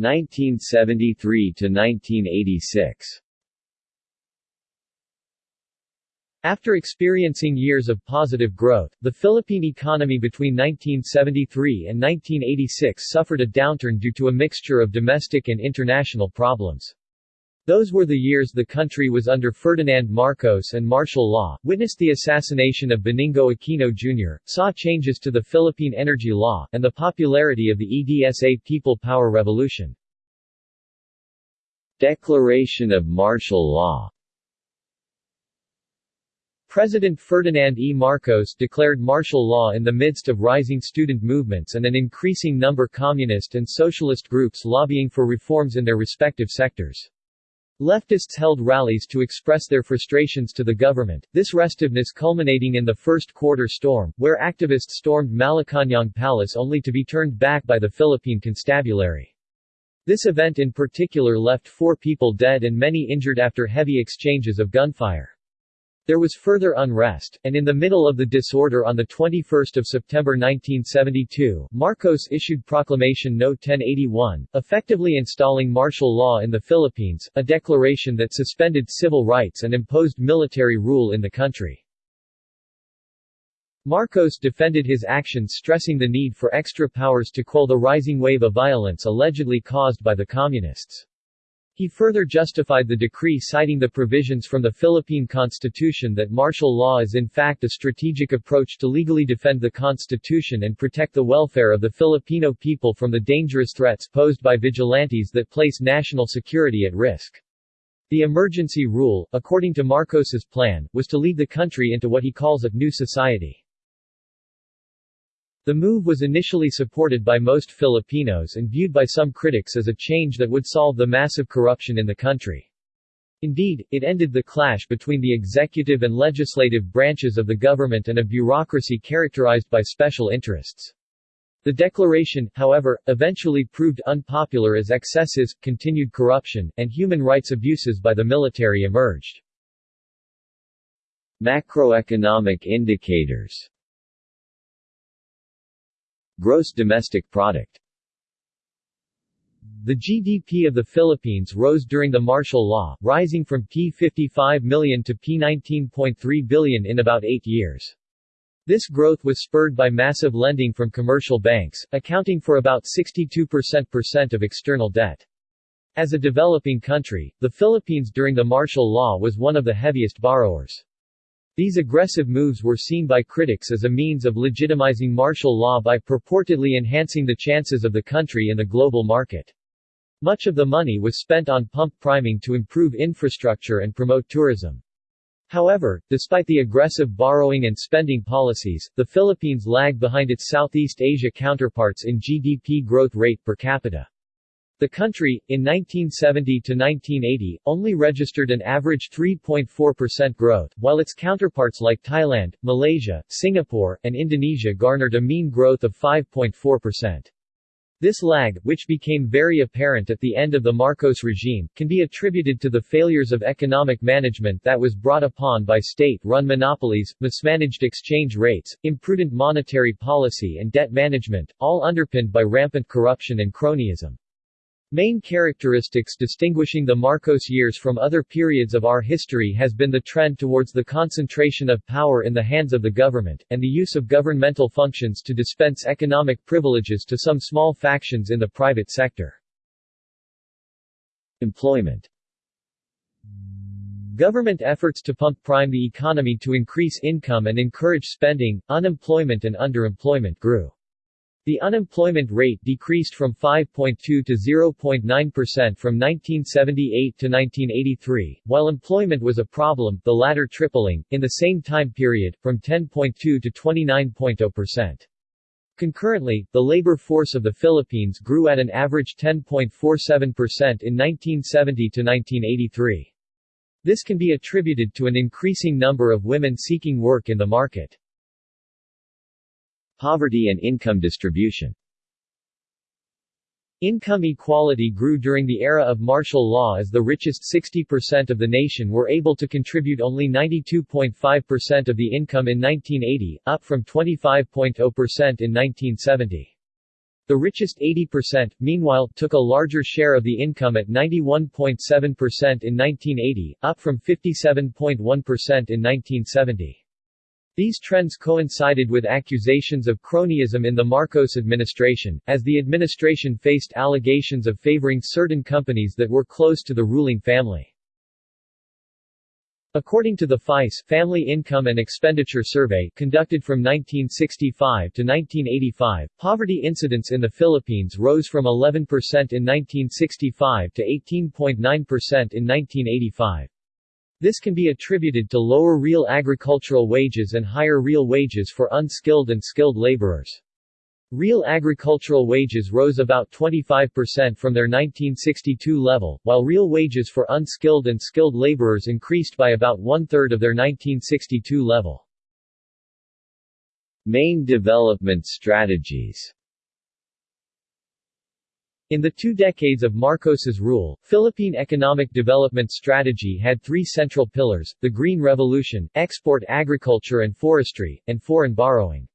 1973 to 1986 After experiencing years of positive growth, the Philippine economy between 1973 and 1986 suffered a downturn due to a mixture of domestic and international problems. Those were the years the country was under Ferdinand Marcos and martial law, witnessed the assassination of Benigno Aquino Jr., saw changes to the Philippine energy law, and the popularity of the EDSA People Power Revolution. Declaration of martial law President Ferdinand E. Marcos declared martial law in the midst of rising student movements and an increasing number communist and socialist groups lobbying for reforms in their respective sectors. Leftists held rallies to express their frustrations to the government, this restiveness culminating in the first quarter storm, where activists stormed Malacañang Palace only to be turned back by the Philippine Constabulary. This event in particular left four people dead and many injured after heavy exchanges of gunfire. There was further unrest, and in the middle of the disorder on 21 September 1972, Marcos issued Proclamation No. 1081, effectively installing martial law in the Philippines, a declaration that suspended civil rights and imposed military rule in the country. Marcos defended his actions stressing the need for extra powers to quell the rising wave of violence allegedly caused by the Communists. He further justified the decree citing the provisions from the Philippine Constitution that martial law is in fact a strategic approach to legally defend the Constitution and protect the welfare of the Filipino people from the dangerous threats posed by vigilantes that place national security at risk. The emergency rule, according to Marcos's plan, was to lead the country into what he calls a new society. The move was initially supported by most Filipinos and viewed by some critics as a change that would solve the massive corruption in the country. Indeed, it ended the clash between the executive and legislative branches of the government and a bureaucracy characterized by special interests. The declaration, however, eventually proved unpopular as excesses, continued corruption, and human rights abuses by the military emerged. Macroeconomic indicators Gross domestic product the GDP of the Philippines rose during the martial law, rising from P55 million to P19.3 billion in about eight years. This growth was spurred by massive lending from commercial banks, accounting for about 62% of external debt. As a developing country, the Philippines during the martial law was one of the heaviest borrowers. These aggressive moves were seen by critics as a means of legitimizing martial law by purportedly enhancing the chances of the country in the global market. Much of the money was spent on pump priming to improve infrastructure and promote tourism. However, despite the aggressive borrowing and spending policies, the Philippines lagged behind its Southeast Asia counterparts in GDP growth rate per capita. The country, in 1970 to 1980, only registered an average 3.4% growth, while its counterparts like Thailand, Malaysia, Singapore, and Indonesia garnered a mean growth of 5.4%. This lag, which became very apparent at the end of the Marcos regime, can be attributed to the failures of economic management that was brought upon by state-run monopolies, mismanaged exchange rates, imprudent monetary policy and debt management, all underpinned by rampant corruption and cronyism. Main characteristics distinguishing the Marcos years from other periods of our history has been the trend towards the concentration of power in the hands of the government, and the use of governmental functions to dispense economic privileges to some small factions in the private sector. Employment Government efforts to pump prime the economy to increase income and encourage spending, unemployment and underemployment grew. The unemployment rate decreased from 5.2 to 0.9% from 1978 to 1983, while employment was a problem, the latter tripling, in the same time period, from 10.2 to 29.0%. Concurrently, the labor force of the Philippines grew at an average 10.47% in 1970 to 1983. This can be attributed to an increasing number of women seeking work in the market. Poverty and income distribution Income equality grew during the era of martial law as the richest 60% of the nation were able to contribute only 92.5% of the income in 1980, up from 25.0% in 1970. The richest 80%, meanwhile, took a larger share of the income at 91.7% in 1980, up from 57.1% in 1970. These trends coincided with accusations of cronyism in the Marcos administration, as the administration faced allegations of favoring certain companies that were close to the ruling family. According to the FIES Family Income and Expenditure Survey conducted from 1965 to 1985, poverty incidence in the Philippines rose from 11% in 1965 to 18.9% in 1985. This can be attributed to lower real agricultural wages and higher real wages for unskilled and skilled laborers. Real agricultural wages rose about 25% from their 1962 level, while real wages for unskilled and skilled laborers increased by about one-third of their 1962 level. Main development strategies in the two decades of Marcos's rule, Philippine economic development strategy had three central pillars, the Green Revolution, export agriculture and forestry, and foreign borrowing.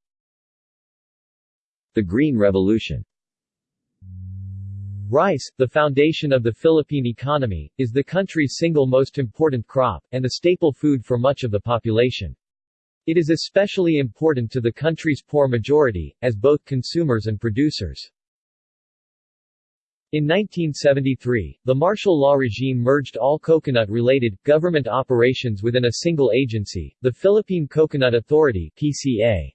The Green Revolution Rice, the foundation of the Philippine economy, is the country's single most important crop, and the staple food for much of the population. It is especially important to the country's poor majority, as both consumers and producers. In 1973, the martial law regime merged all coconut-related, government operations within a single agency, the Philippine Coconut Authority PCA.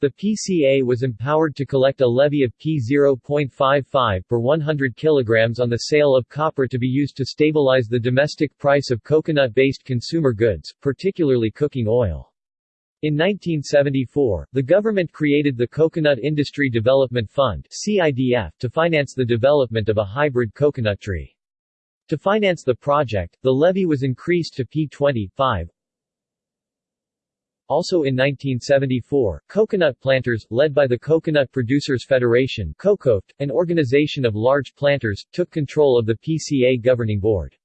The PCA was empowered to collect a levy of P0.55 per 100 kg on the sale of copra to be used to stabilize the domestic price of coconut-based consumer goods, particularly cooking oil. In 1974, the government created the Coconut Industry Development Fund CIDF to finance the development of a hybrid coconut tree. To finance the project, the levy was increased to P25, also in 1974, coconut planters, led by the Coconut Producers Federation COCOFED, an organization of large planters, took control of the PCA governing board.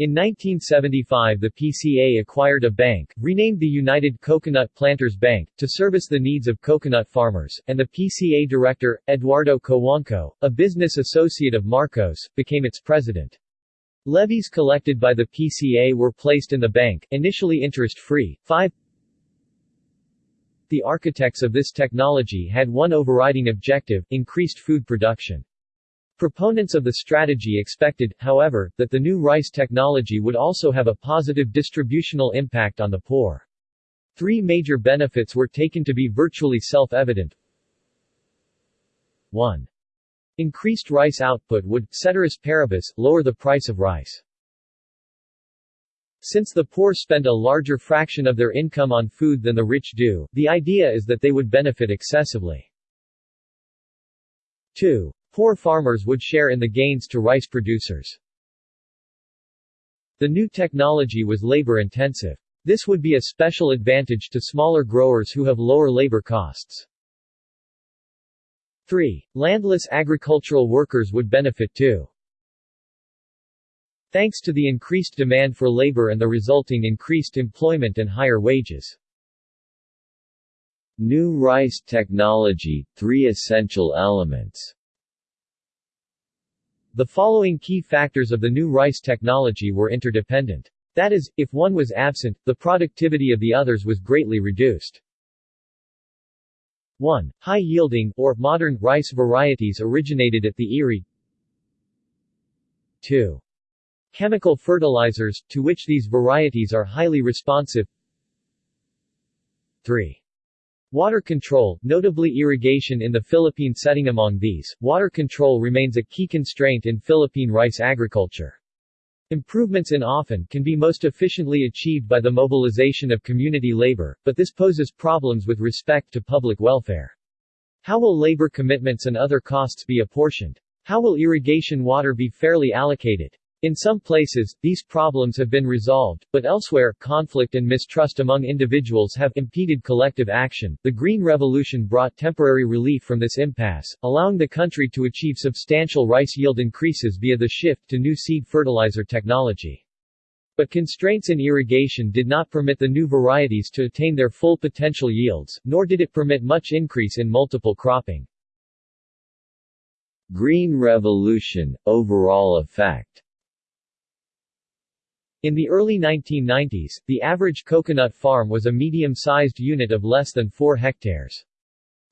In 1975 the PCA acquired a bank, renamed the United Coconut Planters Bank, to service the needs of coconut farmers, and the PCA director, Eduardo Cojuangco, a business associate of Marcos, became its president. Levies collected by the PCA were placed in the bank, initially interest-free, 5 the architects of this technology had one overriding objective, increased food production. Proponents of the strategy expected, however, that the new rice technology would also have a positive distributional impact on the poor. Three major benefits were taken to be virtually self-evident. 1. Increased rice output would, ceteris paribus, lower the price of rice. Since the poor spend a larger fraction of their income on food than the rich do, the idea is that they would benefit excessively. 2. Poor farmers would share in the gains to rice producers. The new technology was labor-intensive. This would be a special advantage to smaller growers who have lower labor costs. 3. Landless agricultural workers would benefit too. Thanks to the increased demand for labor and the resulting increased employment and higher wages. New rice technology, three essential elements The following key factors of the new rice technology were interdependent. That is, if one was absent, the productivity of the others was greatly reduced. 1. High-yielding, or modern, rice varieties originated at the IRRI 2. Chemical fertilizers, to which these varieties are highly responsive 3. Water control, notably irrigation in the Philippine setting among these, water control remains a key constraint in Philippine rice agriculture. Improvements in often can be most efficiently achieved by the mobilization of community labor, but this poses problems with respect to public welfare. How will labor commitments and other costs be apportioned? How will irrigation water be fairly allocated? In some places, these problems have been resolved, but elsewhere, conflict and mistrust among individuals have impeded collective action. The Green Revolution brought temporary relief from this impasse, allowing the country to achieve substantial rice yield increases via the shift to new seed fertilizer technology. But constraints in irrigation did not permit the new varieties to attain their full potential yields, nor did it permit much increase in multiple cropping. Green Revolution – Overall effect In the early 1990s, the average coconut farm was a medium-sized unit of less than 4 hectares.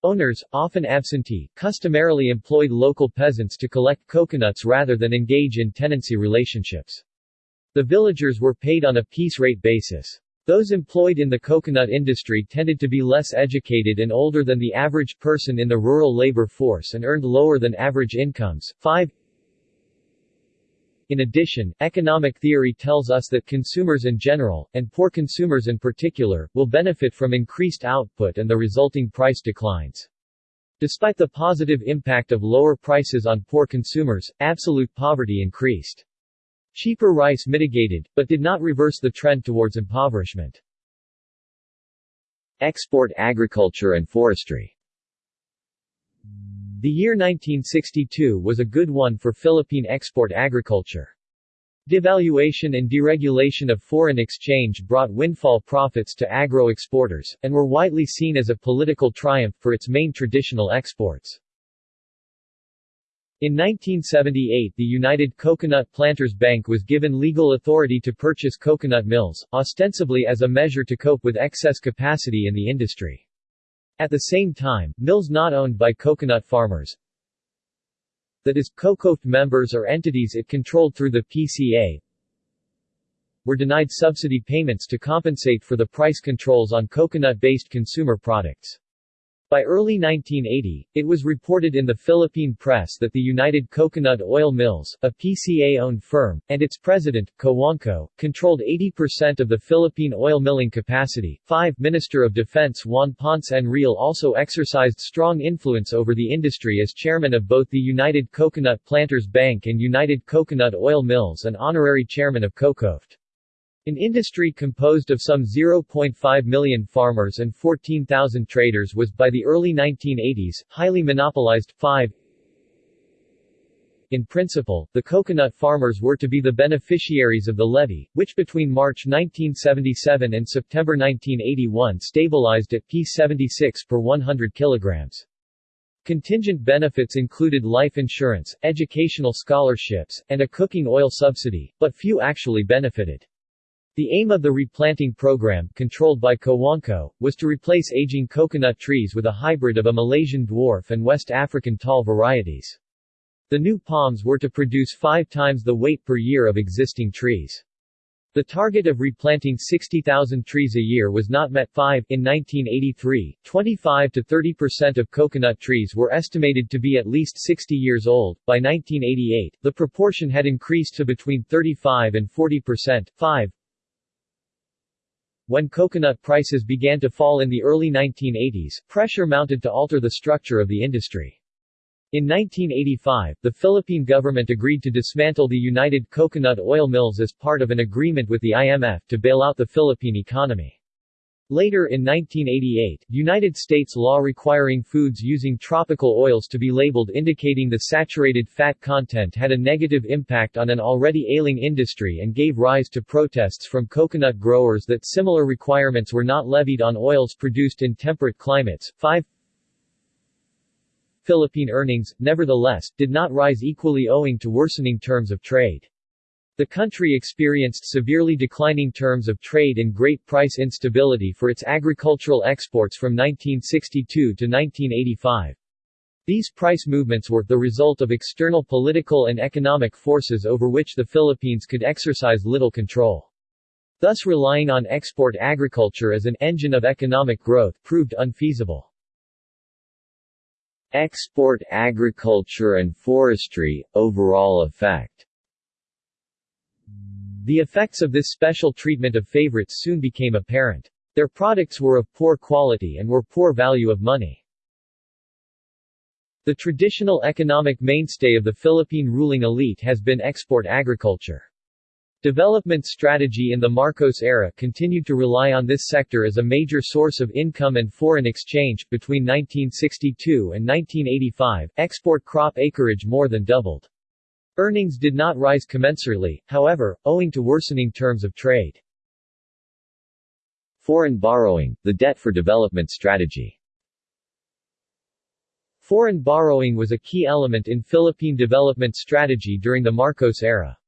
Owners, often absentee, customarily employed local peasants to collect coconuts rather than engage in tenancy relationships. The villagers were paid on a piece rate basis. Those employed in the coconut industry tended to be less educated and older than the average person in the rural labor force and earned lower than average incomes. 5. In addition, economic theory tells us that consumers in general, and poor consumers in particular, will benefit from increased output and the resulting price declines. Despite the positive impact of lower prices on poor consumers, absolute poverty increased. Cheaper rice mitigated, but did not reverse the trend towards impoverishment. Export agriculture and forestry The year 1962 was a good one for Philippine export agriculture. Devaluation and deregulation of foreign exchange brought windfall profits to agro-exporters, and were widely seen as a political triumph for its main traditional exports. In 1978 the United Coconut Planters Bank was given legal authority to purchase coconut mills, ostensibly as a measure to cope with excess capacity in the industry. At the same time, mills not owned by coconut farmers, that is, COCOFED members or entities it controlled through the PCA, were denied subsidy payments to compensate for the price controls on coconut-based consumer products. By early 1980, it was reported in the Philippine press that the United Coconut Oil Mills, a PCA-owned firm, and its president, Cojuangco, controlled 80% of the Philippine oil milling capacity. 5. Minister of Defense Juan Ponce Enrile also exercised strong influence over the industry as chairman of both the United Coconut Planters Bank and United Coconut Oil Mills and honorary chairman of COCOFED. An industry composed of some 0.5 million farmers and 14,000 traders was by the early 1980s, highly monopolized. 5. In principle, the coconut farmers were to be the beneficiaries of the levy, which between March 1977 and September 1981 stabilized at P76 per 100 kilograms. Contingent benefits included life insurance, educational scholarships, and a cooking oil subsidy, but few actually benefited. The aim of the replanting program, controlled by Cojuangco, was to replace aging coconut trees with a hybrid of a Malaysian dwarf and West African tall varieties. The new palms were to produce five times the weight per year of existing trees. The target of replanting 60,000 trees a year was not met. 5. In 1983, 25 to 30 percent of coconut trees were estimated to be at least 60 years old. By 1988, the proportion had increased to between 35 and 40 percent. 5. When coconut prices began to fall in the early 1980s, pressure mounted to alter the structure of the industry. In 1985, the Philippine government agreed to dismantle the United Coconut Oil Mills as part of an agreement with the IMF to bail out the Philippine economy. Later in 1988, United States law requiring foods using tropical oils to be labeled indicating the saturated fat content had a negative impact on an already ailing industry and gave rise to protests from coconut growers that similar requirements were not levied on oils produced in temperate climates. 5 Philippine earnings, nevertheless, did not rise equally owing to worsening terms of trade. The country experienced severely declining terms of trade and great price instability for its agricultural exports from 1962 to 1985. These price movements were the result of external political and economic forces over which the Philippines could exercise little control. Thus relying on export agriculture as an engine of economic growth proved unfeasible. Export agriculture and forestry, overall effect the effects of this special treatment of favorites soon became apparent. Their products were of poor quality and were poor value of money. The traditional economic mainstay of the Philippine ruling elite has been export agriculture. Development strategy in the Marcos era continued to rely on this sector as a major source of income and foreign exchange. Between 1962 and 1985, export crop acreage more than doubled. Earnings did not rise commensurately, however, owing to worsening terms of trade. Foreign borrowing, the debt for development strategy Foreign borrowing was a key element in Philippine development strategy during the Marcos era.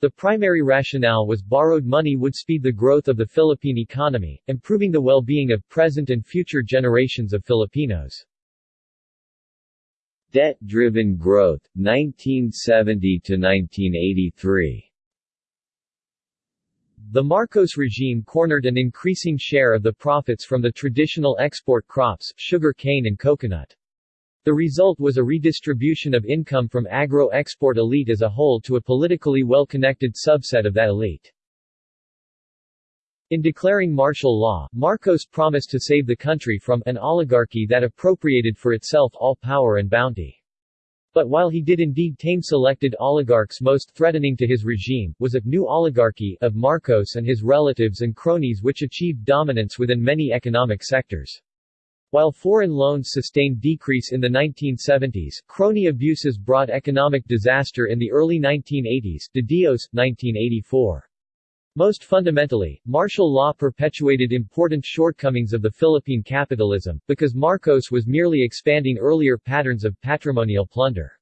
The primary rationale was borrowed money would speed the growth of the Philippine economy, improving the well-being of present and future generations of Filipinos. Debt-driven growth, 1970 to 1983 The Marcos regime cornered an increasing share of the profits from the traditional export crops, sugar cane and coconut. The result was a redistribution of income from agro-export elite as a whole to a politically well-connected subset of that elite. In declaring martial law, Marcos promised to save the country from an oligarchy that appropriated for itself all power and bounty. But while he did indeed tame selected oligarchs most threatening to his regime, was a new oligarchy of Marcos and his relatives and cronies which achieved dominance within many economic sectors. While foreign loans sustained decrease in the 1970s, crony abuses brought economic disaster in the early 1980s de Dios, 1984. Most fundamentally, martial law perpetuated important shortcomings of the Philippine capitalism, because Marcos was merely expanding earlier patterns of patrimonial plunder.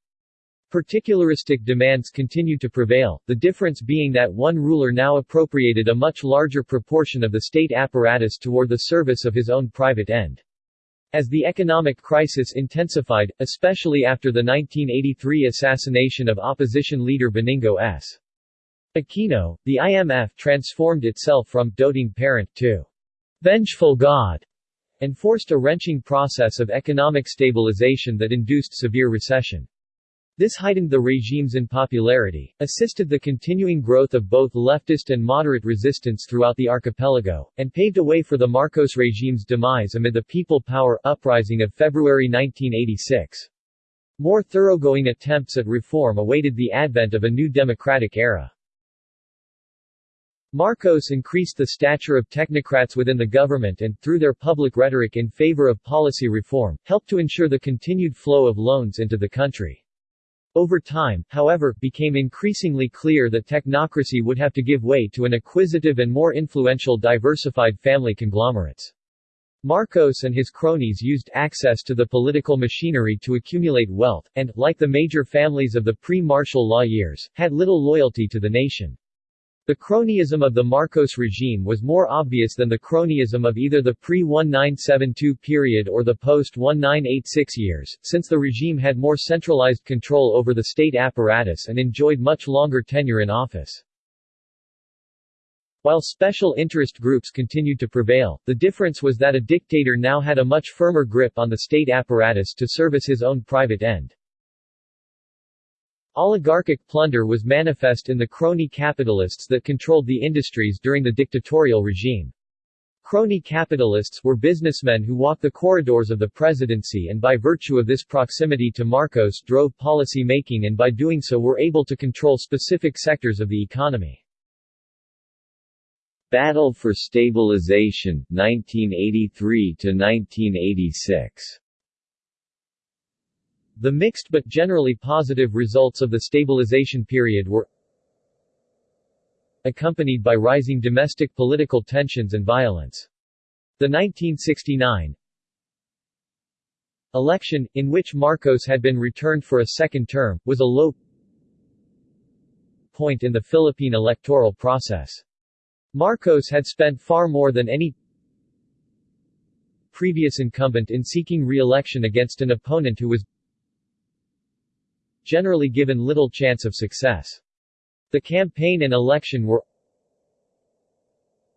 Particularistic demands continued to prevail, the difference being that one ruler now appropriated a much larger proportion of the state apparatus toward the service of his own private end. As the economic crisis intensified, especially after the 1983 assassination of opposition leader Benigno S. Aquino, the IMF transformed itself from doting parent to vengeful god and forced a wrenching process of economic stabilization that induced severe recession. This heightened the regime's unpopularity, assisted the continuing growth of both leftist and moderate resistance throughout the archipelago, and paved a way for the Marcos regime's demise amid the People Power uprising of February 1986. More thoroughgoing attempts at reform awaited the advent of a new democratic era. Marcos increased the stature of technocrats within the government and, through their public rhetoric in favor of policy reform, helped to ensure the continued flow of loans into the country. Over time, however, became increasingly clear that technocracy would have to give way to an acquisitive and more influential diversified family conglomerates. Marcos and his cronies used access to the political machinery to accumulate wealth, and, like the major families of the pre-martial law years, had little loyalty to the nation. The cronyism of the Marcos regime was more obvious than the cronyism of either the pre-1972 period or the post-1986 years, since the regime had more centralized control over the state apparatus and enjoyed much longer tenure in office. While special interest groups continued to prevail, the difference was that a dictator now had a much firmer grip on the state apparatus to service his own private end. Oligarchic plunder was manifest in the crony capitalists that controlled the industries during the dictatorial regime. Crony capitalists were businessmen who walked the corridors of the presidency and by virtue of this proximity to Marcos drove policy making and by doing so were able to control specific sectors of the economy. Battle for Stabilization, 1983 to 1986 the mixed but generally positive results of the stabilization period were accompanied by rising domestic political tensions and violence. The 1969 election, in which Marcos had been returned for a second term, was a low point in the Philippine electoral process. Marcos had spent far more than any previous incumbent in seeking re-election against an opponent who was generally given little chance of success. The campaign and election were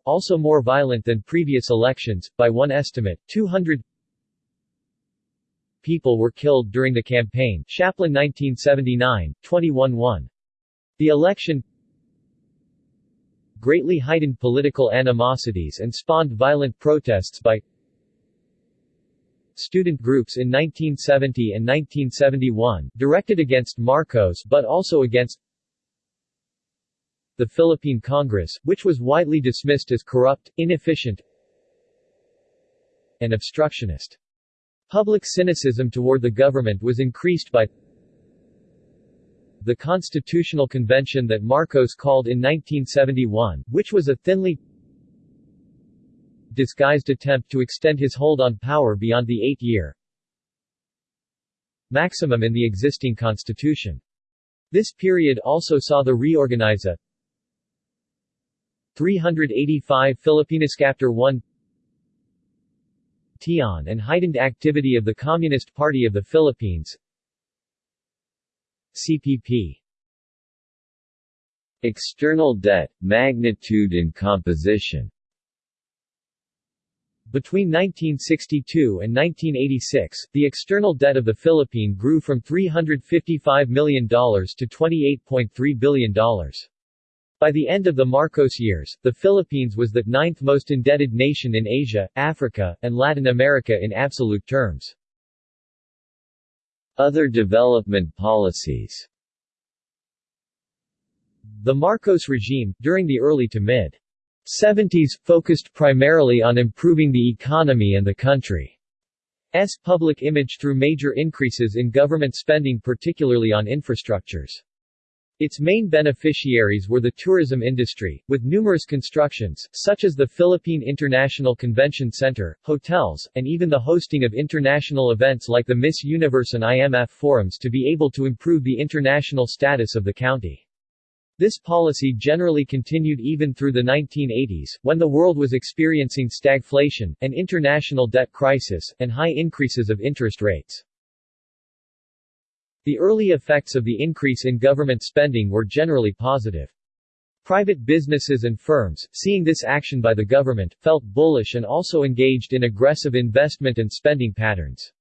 also more violent than previous elections, by one estimate, 200 people were killed during the campaign Chaplin 1979, 21-1. The election greatly heightened political animosities and spawned violent protests by student groups in 1970 and 1971, directed against Marcos but also against the Philippine Congress, which was widely dismissed as corrupt, inefficient, and obstructionist. Public cynicism toward the government was increased by the Constitutional Convention that Marcos called in 1971, which was a thinly disguised attempt to extend his hold on power beyond the eight-year maximum in the existing constitution. This period also saw the reorganize a 385 Chapter 1 Tian and heightened activity of the Communist Party of the Philippines CPP External debt, magnitude and composition between 1962 and 1986, the external debt of the Philippines grew from $355 million to $28.3 billion. By the end of the Marcos years, the Philippines was the ninth most indebted nation in Asia, Africa, and Latin America in absolute terms. Other development policies The Marcos regime, during the early to mid 70s, focused primarily on improving the economy and the country's public image through major increases in government spending particularly on infrastructures. Its main beneficiaries were the tourism industry, with numerous constructions, such as the Philippine International Convention Center, hotels, and even the hosting of international events like the Miss Universe and IMF forums to be able to improve the international status of the county. This policy generally continued even through the 1980s, when the world was experiencing stagflation, an international debt crisis, and high increases of interest rates. The early effects of the increase in government spending were generally positive. Private businesses and firms, seeing this action by the government, felt bullish and also engaged in aggressive investment and spending patterns.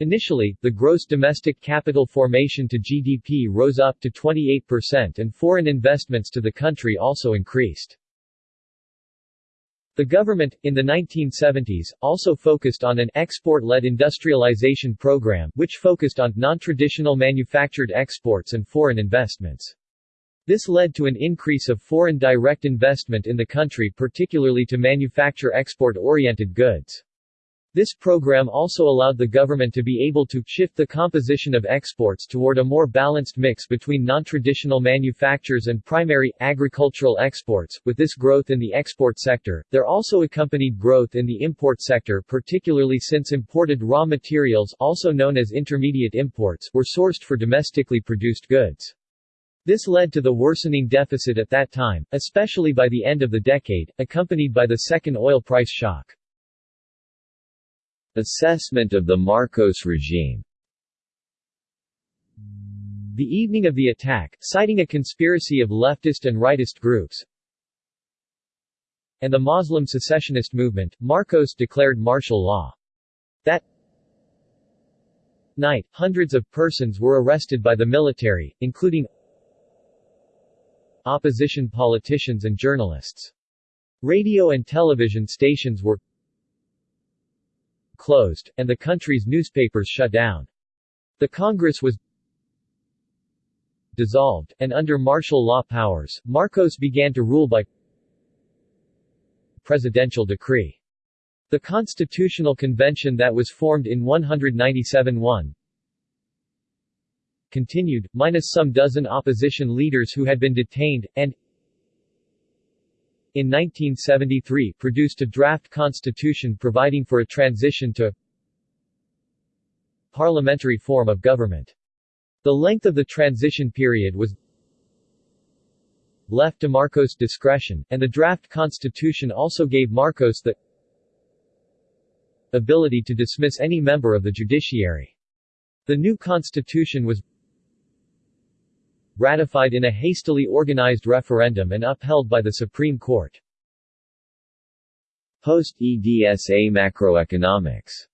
Initially, the gross domestic capital formation to GDP rose up to 28% and foreign investments to the country also increased. The government, in the 1970s, also focused on an export-led industrialization program, which focused on non-traditional manufactured exports and foreign investments. This led to an increase of foreign direct investment in the country particularly to manufacture export-oriented goods. This program also allowed the government to be able to shift the composition of exports toward a more balanced mix between non-traditional manufactures and primary, agricultural exports. With this growth in the export sector, there also accompanied growth in the import sector particularly since imported raw materials also known as intermediate imports were sourced for domestically produced goods. This led to the worsening deficit at that time, especially by the end of the decade, accompanied by the second oil price shock. Assessment of the Marcos regime The evening of the attack, citing a conspiracy of leftist and rightist groups, and the Muslim secessionist movement, Marcos declared martial law. That night, hundreds of persons were arrested by the military, including opposition politicians and journalists. Radio and television stations were closed, and the country's newspapers shut down. The Congress was dissolved, and under martial law powers, Marcos began to rule by presidential decree. The Constitutional Convention that was formed in 197-1 continued, minus some dozen opposition leaders who had been detained, and in 1973 produced a draft constitution providing for a transition to parliamentary form of government. The length of the transition period was left to Marcos' discretion, and the draft constitution also gave Marcos the ability to dismiss any member of the judiciary. The new constitution was ratified in a hastily organized referendum and upheld by the Supreme Court. Post-EDSA macroeconomics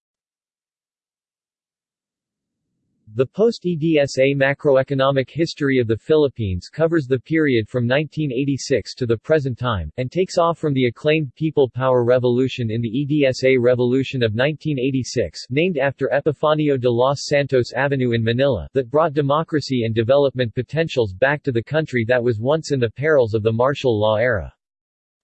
The post-EDSA macroeconomic history of the Philippines covers the period from 1986 to the present time, and takes off from the acclaimed People Power Revolution in the EDSA Revolution of 1986 named after Epifanio de los Santos Avenue in Manila that brought democracy and development potentials back to the country that was once in the perils of the martial law era.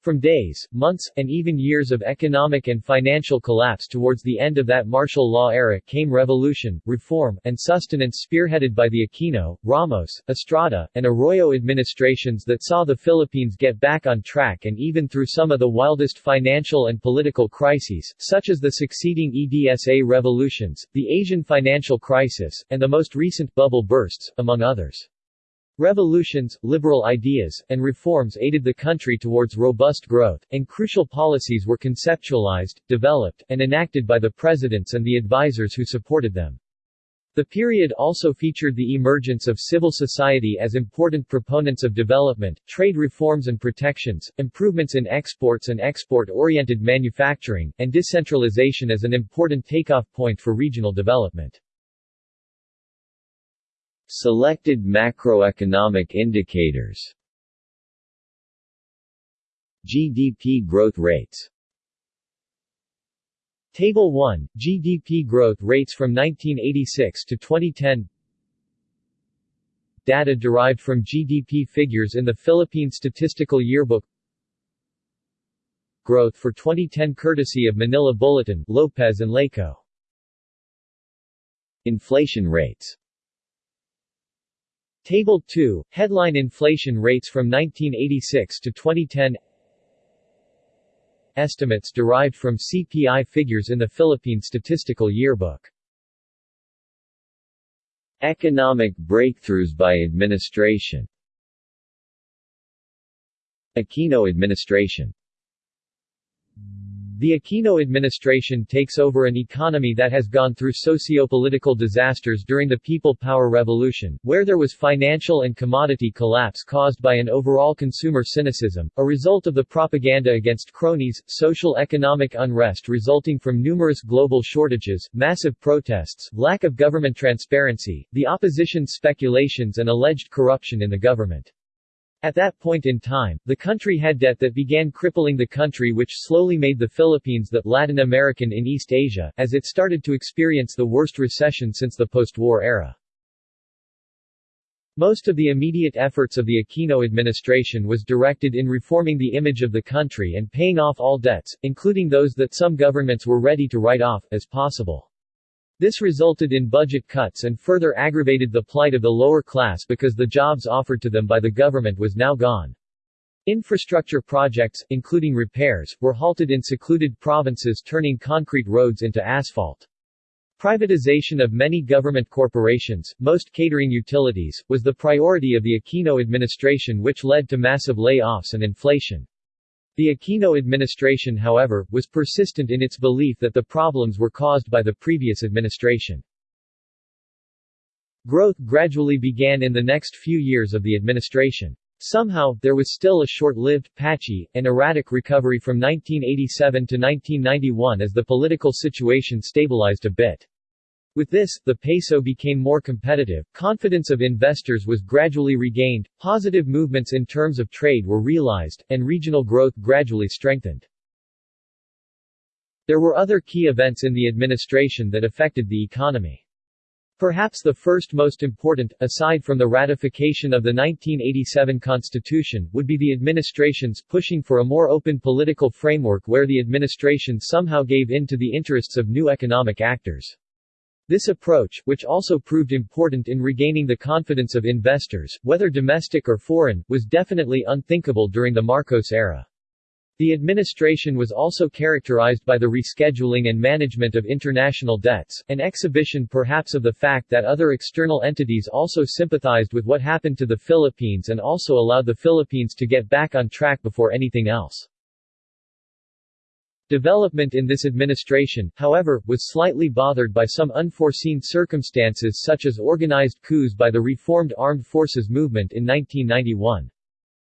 From days, months, and even years of economic and financial collapse towards the end of that martial law era came revolution, reform, and sustenance spearheaded by the Aquino, Ramos, Estrada, and Arroyo administrations that saw the Philippines get back on track and even through some of the wildest financial and political crises, such as the succeeding EDSA revolutions, the Asian financial crisis, and the most recent bubble bursts, among others. Revolutions, liberal ideas, and reforms aided the country towards robust growth, and crucial policies were conceptualized, developed, and enacted by the presidents and the advisers who supported them. The period also featured the emergence of civil society as important proponents of development, trade reforms and protections, improvements in exports and export-oriented manufacturing, and decentralization as an important takeoff point for regional development. Selected macroeconomic indicators. GDP growth rates. Table 1, GDP growth rates from 1986 to 2010 Data derived from GDP figures in the Philippine Statistical Yearbook. Growth for 2010 courtesy of Manila Bulletin, Lopez and Laco Inflation rates Table 2, headline inflation rates from 1986 to 2010 Estimates derived from CPI figures in the Philippine Statistical Yearbook. Economic breakthroughs by administration. Aquino administration the Aquino administration takes over an economy that has gone through socio-political disasters during the People Power Revolution, where there was financial and commodity collapse caused by an overall consumer cynicism, a result of the propaganda against cronies, social economic unrest resulting from numerous global shortages, massive protests, lack of government transparency, the opposition's speculations and alleged corruption in the government. At that point in time, the country had debt that began crippling the country which slowly made the Philippines the Latin American in East Asia, as it started to experience the worst recession since the post-war era. Most of the immediate efforts of the Aquino administration was directed in reforming the image of the country and paying off all debts, including those that some governments were ready to write off, as possible. This resulted in budget cuts and further aggravated the plight of the lower class because the jobs offered to them by the government was now gone. Infrastructure projects, including repairs, were halted in secluded provinces turning concrete roads into asphalt. Privatization of many government corporations, most catering utilities, was the priority of the Aquino administration which led to massive layoffs and inflation. The Aquino administration however, was persistent in its belief that the problems were caused by the previous administration. Growth gradually began in the next few years of the administration. Somehow, there was still a short-lived, patchy, and erratic recovery from 1987 to 1991 as the political situation stabilized a bit. With this, the peso became more competitive, confidence of investors was gradually regained, positive movements in terms of trade were realized, and regional growth gradually strengthened. There were other key events in the administration that affected the economy. Perhaps the first most important, aside from the ratification of the 1987 Constitution, would be the administration's pushing for a more open political framework where the administration somehow gave in to the interests of new economic actors. This approach, which also proved important in regaining the confidence of investors, whether domestic or foreign, was definitely unthinkable during the Marcos era. The administration was also characterized by the rescheduling and management of international debts, an exhibition perhaps of the fact that other external entities also sympathized with what happened to the Philippines and also allowed the Philippines to get back on track before anything else. Development in this administration, however, was slightly bothered by some unforeseen circumstances such as organized coups by the reformed armed forces movement in 1991.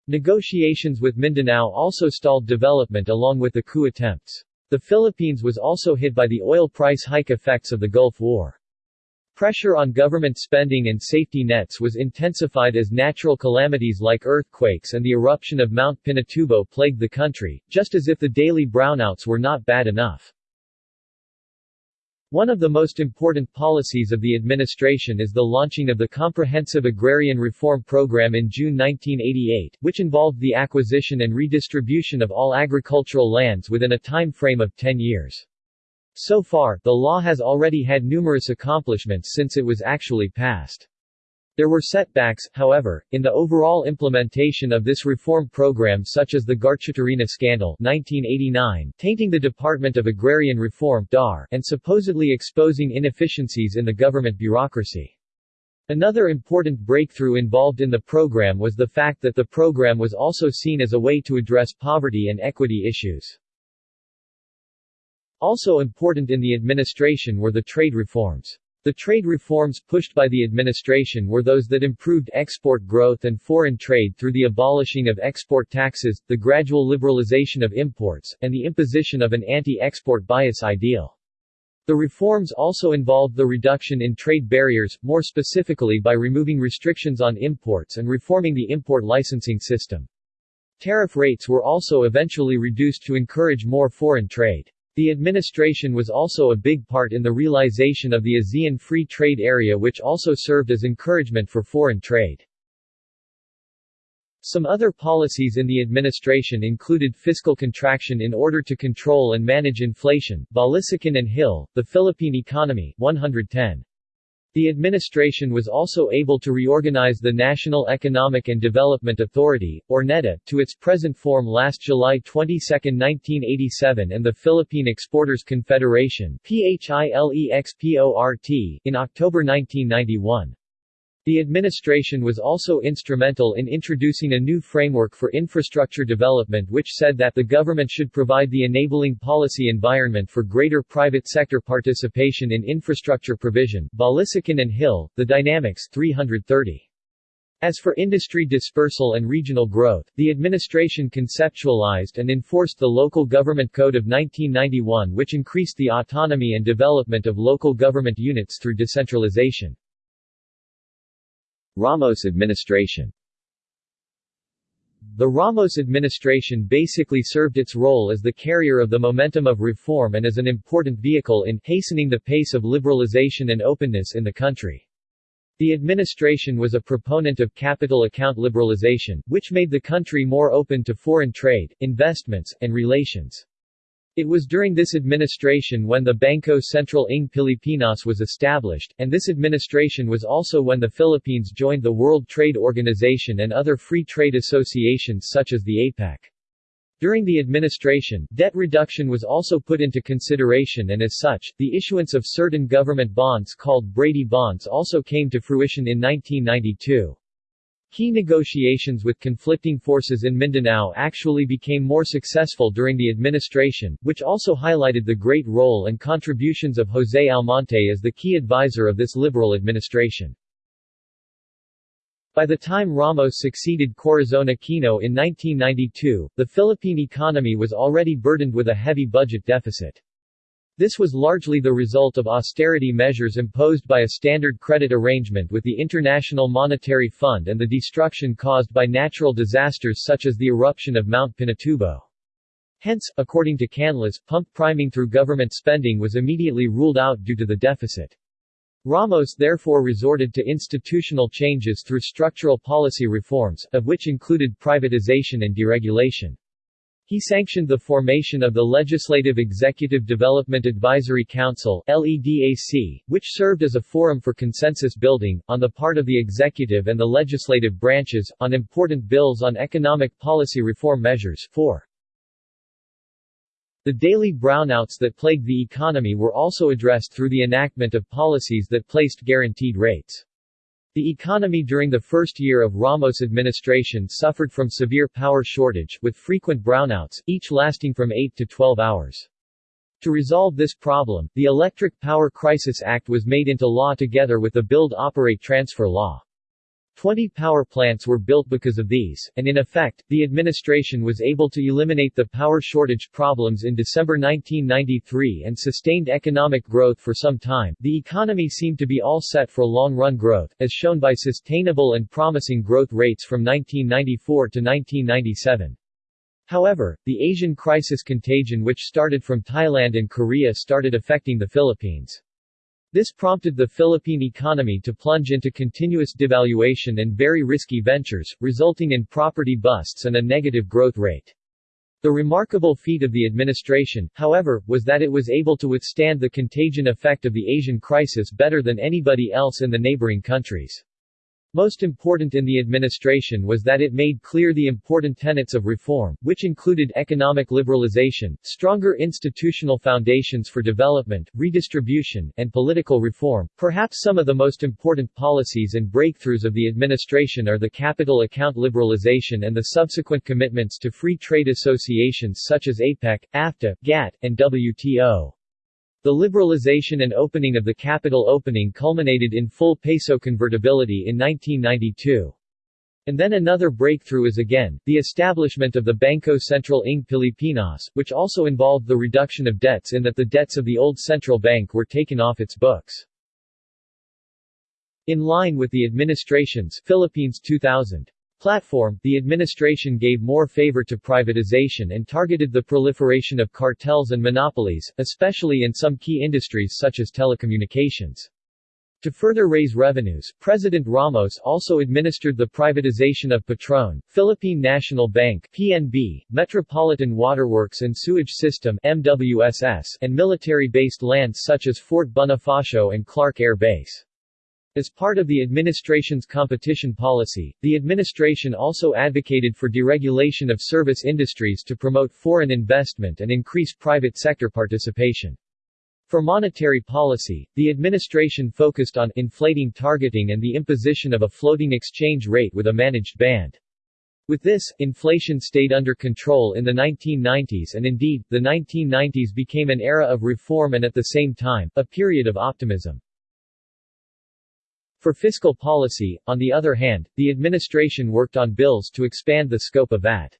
Negotiations with Mindanao also stalled development along with the coup attempts. The Philippines was also hit by the oil price hike effects of the Gulf War. Pressure on government spending and safety nets was intensified as natural calamities like earthquakes and the eruption of Mount Pinatubo plagued the country, just as if the daily brownouts were not bad enough. One of the most important policies of the administration is the launching of the Comprehensive Agrarian Reform Program in June 1988, which involved the acquisition and redistribution of all agricultural lands within a time frame of 10 years. So far, the law has already had numerous accomplishments since it was actually passed. There were setbacks, however, in the overall implementation of this reform program such as the Garchitorena scandal 1989, tainting the Department of Agrarian Reform DAR, and supposedly exposing inefficiencies in the government bureaucracy. Another important breakthrough involved in the program was the fact that the program was also seen as a way to address poverty and equity issues. Also important in the administration were the trade reforms. The trade reforms pushed by the administration were those that improved export growth and foreign trade through the abolishing of export taxes, the gradual liberalization of imports, and the imposition of an anti-export bias ideal. The reforms also involved the reduction in trade barriers, more specifically by removing restrictions on imports and reforming the import licensing system. Tariff rates were also eventually reduced to encourage more foreign trade. The administration was also a big part in the realization of the ASEAN Free Trade Area which also served as encouragement for foreign trade. Some other policies in the administration included fiscal contraction in order to control and manage inflation, Balisacan and Hill, the Philippine economy 110. The administration was also able to reorganize the National Economic and Development Authority, or NEDA, to its present form last July 22, 1987 and the Philippine Exporters Confederation in October 1991. The administration was also instrumental in introducing a new framework for infrastructure development which said that the government should provide the enabling policy environment for greater private sector participation in infrastructure provision Balisacan and Hill, The Dynamics 330. As for industry dispersal and regional growth, the administration conceptualized and enforced the Local Government Code of 1991 which increased the autonomy and development of local government units through decentralization. Ramos administration The Ramos administration basically served its role as the carrier of the momentum of reform and as an important vehicle in hastening the pace of liberalization and openness in the country. The administration was a proponent of capital account liberalization, which made the country more open to foreign trade, investments, and relations. It was during this administration when the Bangko Sentral ng Pilipinas was established, and this administration was also when the Philippines joined the World Trade Organization and other free trade associations such as the APEC. During the administration, debt reduction was also put into consideration and as such, the issuance of certain government bonds called Brady bonds also came to fruition in 1992. Key negotiations with conflicting forces in Mindanao actually became more successful during the administration, which also highlighted the great role and contributions of José Almonte as the key advisor of this liberal administration. By the time Ramos succeeded Corazon Aquino in 1992, the Philippine economy was already burdened with a heavy budget deficit. This was largely the result of austerity measures imposed by a standard credit arrangement with the International Monetary Fund and the destruction caused by natural disasters such as the eruption of Mount Pinatubo. Hence, according to Canlas, pump priming through government spending was immediately ruled out due to the deficit. Ramos therefore resorted to institutional changes through structural policy reforms, of which included privatization and deregulation. He sanctioned the formation of the Legislative Executive Development Advisory Council LEDAC, which served as a forum for consensus building, on the part of the executive and the legislative branches, on important bills on economic policy reform measures 4. The daily brownouts that plagued the economy were also addressed through the enactment of policies that placed guaranteed rates. The economy during the first year of Ramos' administration suffered from severe power shortage, with frequent brownouts, each lasting from 8 to 12 hours. To resolve this problem, the Electric Power Crisis Act was made into law together with the Build-Operate-Transfer Law. Twenty power plants were built because of these, and in effect, the administration was able to eliminate the power shortage problems in December 1993 and sustained economic growth for some time. The economy seemed to be all set for long-run growth, as shown by sustainable and promising growth rates from 1994 to 1997. However, the Asian crisis contagion which started from Thailand and Korea started affecting the Philippines. This prompted the Philippine economy to plunge into continuous devaluation and very risky ventures, resulting in property busts and a negative growth rate. The remarkable feat of the administration, however, was that it was able to withstand the contagion effect of the Asian crisis better than anybody else in the neighboring countries. Most important in the administration was that it made clear the important tenets of reform, which included economic liberalization, stronger institutional foundations for development, redistribution, and political reform. Perhaps some of the most important policies and breakthroughs of the administration are the capital account liberalization and the subsequent commitments to free trade associations such as APEC, AFTA, GATT, and WTO. The liberalization and opening of the capital opening culminated in full peso convertibility in 1992. And then another breakthrough is again, the establishment of the Bangko Sentral ng Pilipinas, which also involved the reduction of debts in that the debts of the old central bank were taken off its books. In line with the administration's Philippines 2000 platform, the administration gave more favor to privatization and targeted the proliferation of cartels and monopolies, especially in some key industries such as telecommunications. To further raise revenues, President Ramos also administered the privatization of Petron, Philippine National Bank PNB, Metropolitan Waterworks and Sewage System MWSS, and military-based lands such as Fort Bonifacio and Clark Air Base. As part of the administration's competition policy, the administration also advocated for deregulation of service industries to promote foreign investment and increase private sector participation. For monetary policy, the administration focused on inflating targeting and the imposition of a floating exchange rate with a managed band. With this, inflation stayed under control in the 1990s and indeed, the 1990s became an era of reform and at the same time, a period of optimism. For fiscal policy, on the other hand, the administration worked on bills to expand the scope of VAT.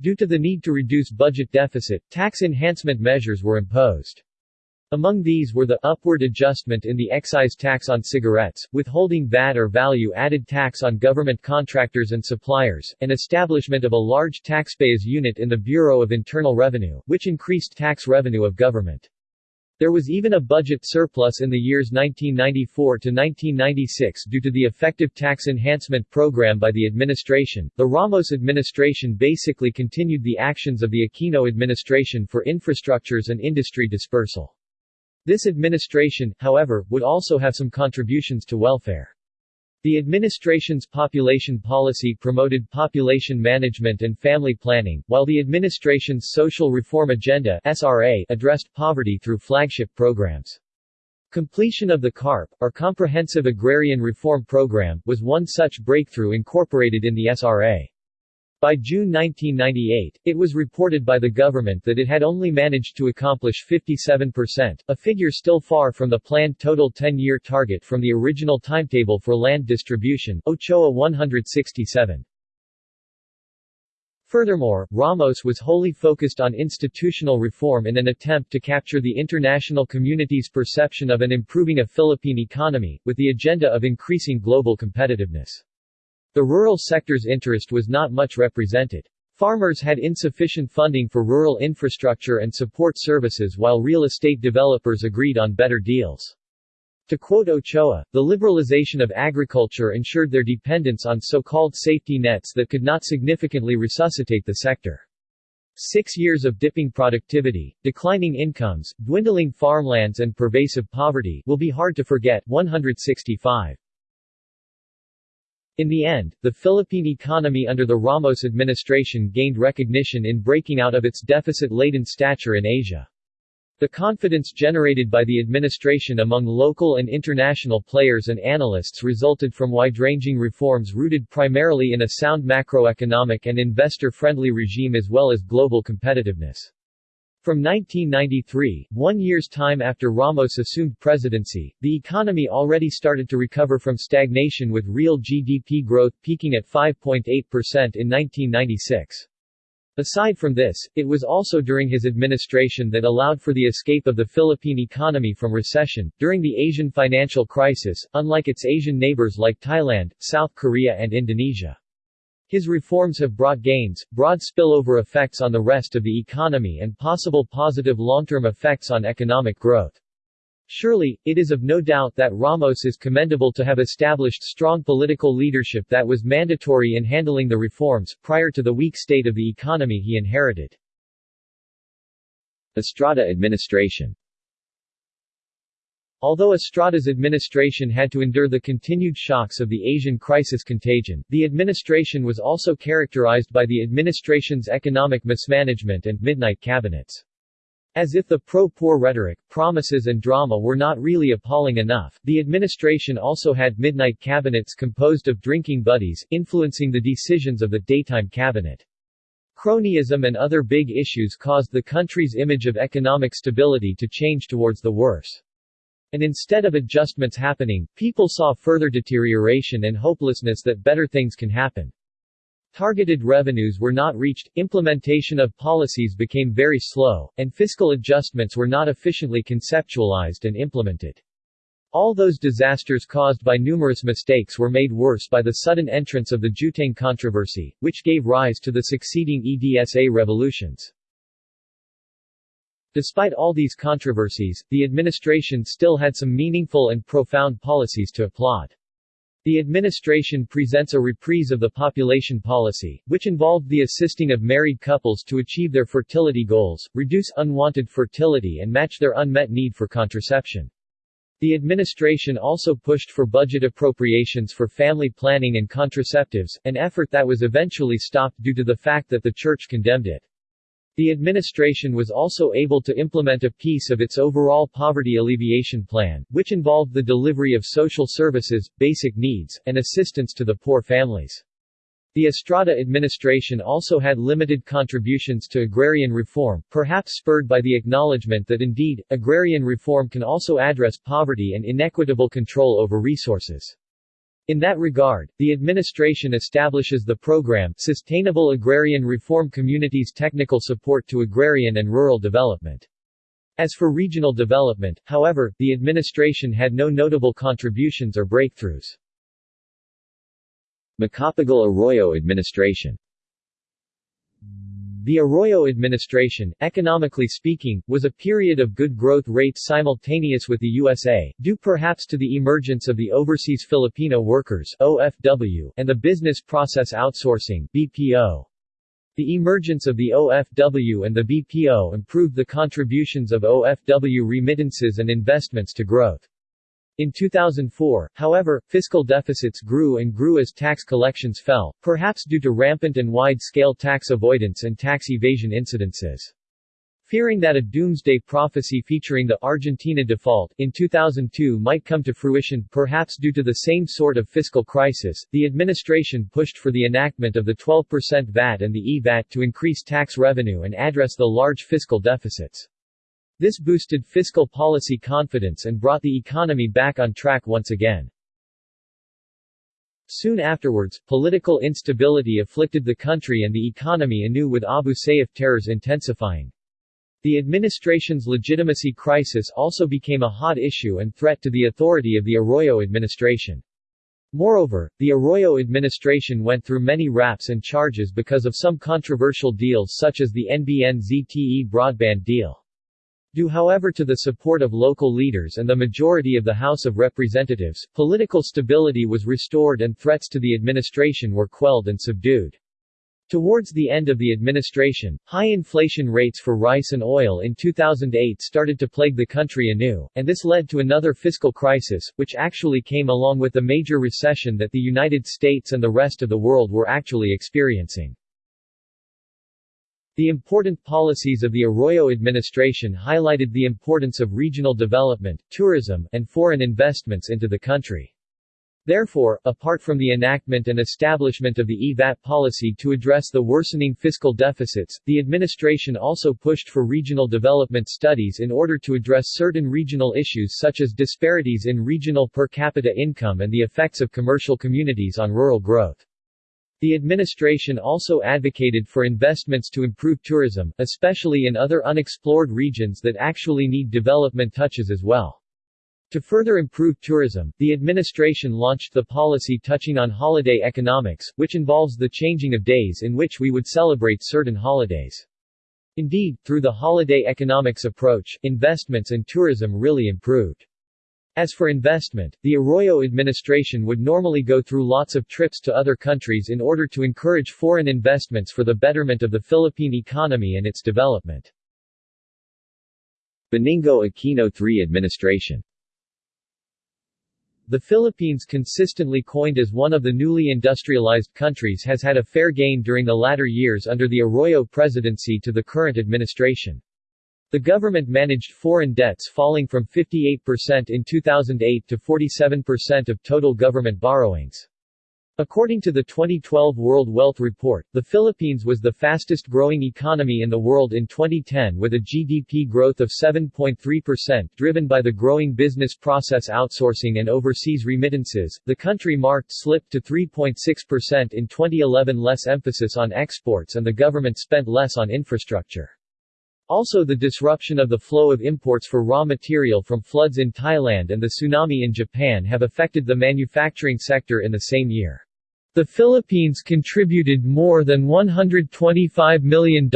Due to the need to reduce budget deficit, tax enhancement measures were imposed. Among these were the upward adjustment in the excise tax on cigarettes, withholding VAT or value-added tax on government contractors and suppliers, and establishment of a large taxpayers unit in the Bureau of Internal Revenue, which increased tax revenue of government. There was even a budget surplus in the years 1994 to 1996 due to the effective tax enhancement program by the administration. The Ramos administration basically continued the actions of the Aquino administration for infrastructures and industry dispersal. This administration, however, would also have some contributions to welfare. The administration's population policy promoted population management and family planning, while the administration's social reform agenda SRA addressed poverty through flagship programs. Completion of the CARP, or Comprehensive Agrarian Reform Program, was one such breakthrough incorporated in the SRA. By June 1998, it was reported by the government that it had only managed to accomplish 57%, a figure still far from the planned total 10-year target from the original timetable for land distribution Ochoa 167. Furthermore, Ramos was wholly focused on institutional reform in an attempt to capture the international community's perception of an improving a Philippine economy, with the agenda of increasing global competitiveness. The rural sector's interest was not much represented. Farmers had insufficient funding for rural infrastructure and support services while real estate developers agreed on better deals. To quote Ochoa, the liberalization of agriculture ensured their dependence on so-called safety nets that could not significantly resuscitate the sector. Six years of dipping productivity, declining incomes, dwindling farmlands and pervasive poverty will be hard to forget 165. In the end, the Philippine economy under the Ramos administration gained recognition in breaking out of its deficit-laden stature in Asia. The confidence generated by the administration among local and international players and analysts resulted from wide-ranging reforms rooted primarily in a sound macroeconomic and investor-friendly regime as well as global competitiveness. From 1993, one year's time after Ramos assumed presidency, the economy already started to recover from stagnation with real GDP growth peaking at 5.8% in 1996. Aside from this, it was also during his administration that allowed for the escape of the Philippine economy from recession. During the Asian financial crisis, unlike its Asian neighbors like Thailand, South Korea, and Indonesia. His reforms have brought gains, broad spillover effects on the rest of the economy and possible positive long-term effects on economic growth. Surely, it is of no doubt that Ramos is commendable to have established strong political leadership that was mandatory in handling the reforms, prior to the weak state of the economy he inherited. Estrada administration Although Estrada's administration had to endure the continued shocks of the Asian crisis contagion, the administration was also characterized by the administration's economic mismanagement and midnight cabinets. As if the pro-poor rhetoric, promises and drama were not really appalling enough, the administration also had midnight cabinets composed of drinking buddies, influencing the decisions of the daytime cabinet. Cronyism and other big issues caused the country's image of economic stability to change towards the worse. And instead of adjustments happening, people saw further deterioration and hopelessness that better things can happen. Targeted revenues were not reached, implementation of policies became very slow, and fiscal adjustments were not efficiently conceptualized and implemented. All those disasters caused by numerous mistakes were made worse by the sudden entrance of the Jueteng controversy, which gave rise to the succeeding EDSA revolutions. Despite all these controversies, the administration still had some meaningful and profound policies to applaud. The administration presents a reprise of the population policy, which involved the assisting of married couples to achieve their fertility goals, reduce unwanted fertility and match their unmet need for contraception. The administration also pushed for budget appropriations for family planning and contraceptives, an effort that was eventually stopped due to the fact that the church condemned it. The administration was also able to implement a piece of its overall poverty alleviation plan, which involved the delivery of social services, basic needs, and assistance to the poor families. The Estrada administration also had limited contributions to agrarian reform, perhaps spurred by the acknowledgement that indeed, agrarian reform can also address poverty and inequitable control over resources. In that regard, the administration establishes the program Sustainable Agrarian Reform Communities Technical Support to Agrarian and Rural Development. As for regional development, however, the administration had no notable contributions or breakthroughs. Macapagal Arroyo administration the Arroyo administration, economically speaking, was a period of good growth rates simultaneous with the USA, due perhaps to the emergence of the Overseas Filipino Workers OFW and the Business Process Outsourcing BPO. The emergence of the OFW and the BPO improved the contributions of OFW remittances and investments to growth. In 2004, however, fiscal deficits grew and grew as tax collections fell, perhaps due to rampant and wide-scale tax avoidance and tax evasion incidences. Fearing that a doomsday prophecy featuring the Argentina default in 2002 might come to fruition, perhaps due to the same sort of fiscal crisis, the administration pushed for the enactment of the 12% VAT and the E-VAT to increase tax revenue and address the large fiscal deficits. This boosted fiscal policy confidence and brought the economy back on track once again. Soon afterwards, political instability afflicted the country and the economy anew with Abu Sayyaf terrors intensifying. The administration's legitimacy crisis also became a hot issue and threat to the authority of the Arroyo administration. Moreover, the Arroyo administration went through many raps and charges because of some controversial deals such as the NBN-ZTE broadband deal. Due however to the support of local leaders and the majority of the House of Representatives, political stability was restored and threats to the administration were quelled and subdued. Towards the end of the administration, high inflation rates for rice and oil in 2008 started to plague the country anew, and this led to another fiscal crisis, which actually came along with the major recession that the United States and the rest of the world were actually experiencing. The important policies of the Arroyo administration highlighted the importance of regional development, tourism, and foreign investments into the country. Therefore, apart from the enactment and establishment of the EVAT policy to address the worsening fiscal deficits, the administration also pushed for regional development studies in order to address certain regional issues such as disparities in regional per capita income and the effects of commercial communities on rural growth. The administration also advocated for investments to improve tourism, especially in other unexplored regions that actually need development touches as well. To further improve tourism, the administration launched the policy touching on holiday economics, which involves the changing of days in which we would celebrate certain holidays. Indeed, through the holiday economics approach, investments and tourism really improved. As for investment, the Arroyo administration would normally go through lots of trips to other countries in order to encourage foreign investments for the betterment of the Philippine economy and its development. Benigno Aquino III administration the Philippines consistently coined as one of the newly industrialized countries has had a fair gain during the latter years under the Arroyo presidency to the current administration. The government managed foreign debts falling from 58% in 2008 to 47% of total government borrowings. According to the 2012 World Wealth Report, the Philippines was the fastest growing economy in the world in 2010 with a GDP growth of 7.3% driven by the growing business process outsourcing and overseas remittances. The country marked slip to 3.6% in 2011 less emphasis on exports and the government spent less on infrastructure. Also the disruption of the flow of imports for raw material from floods in Thailand and the tsunami in Japan have affected the manufacturing sector in the same year. The Philippines contributed more than $125 million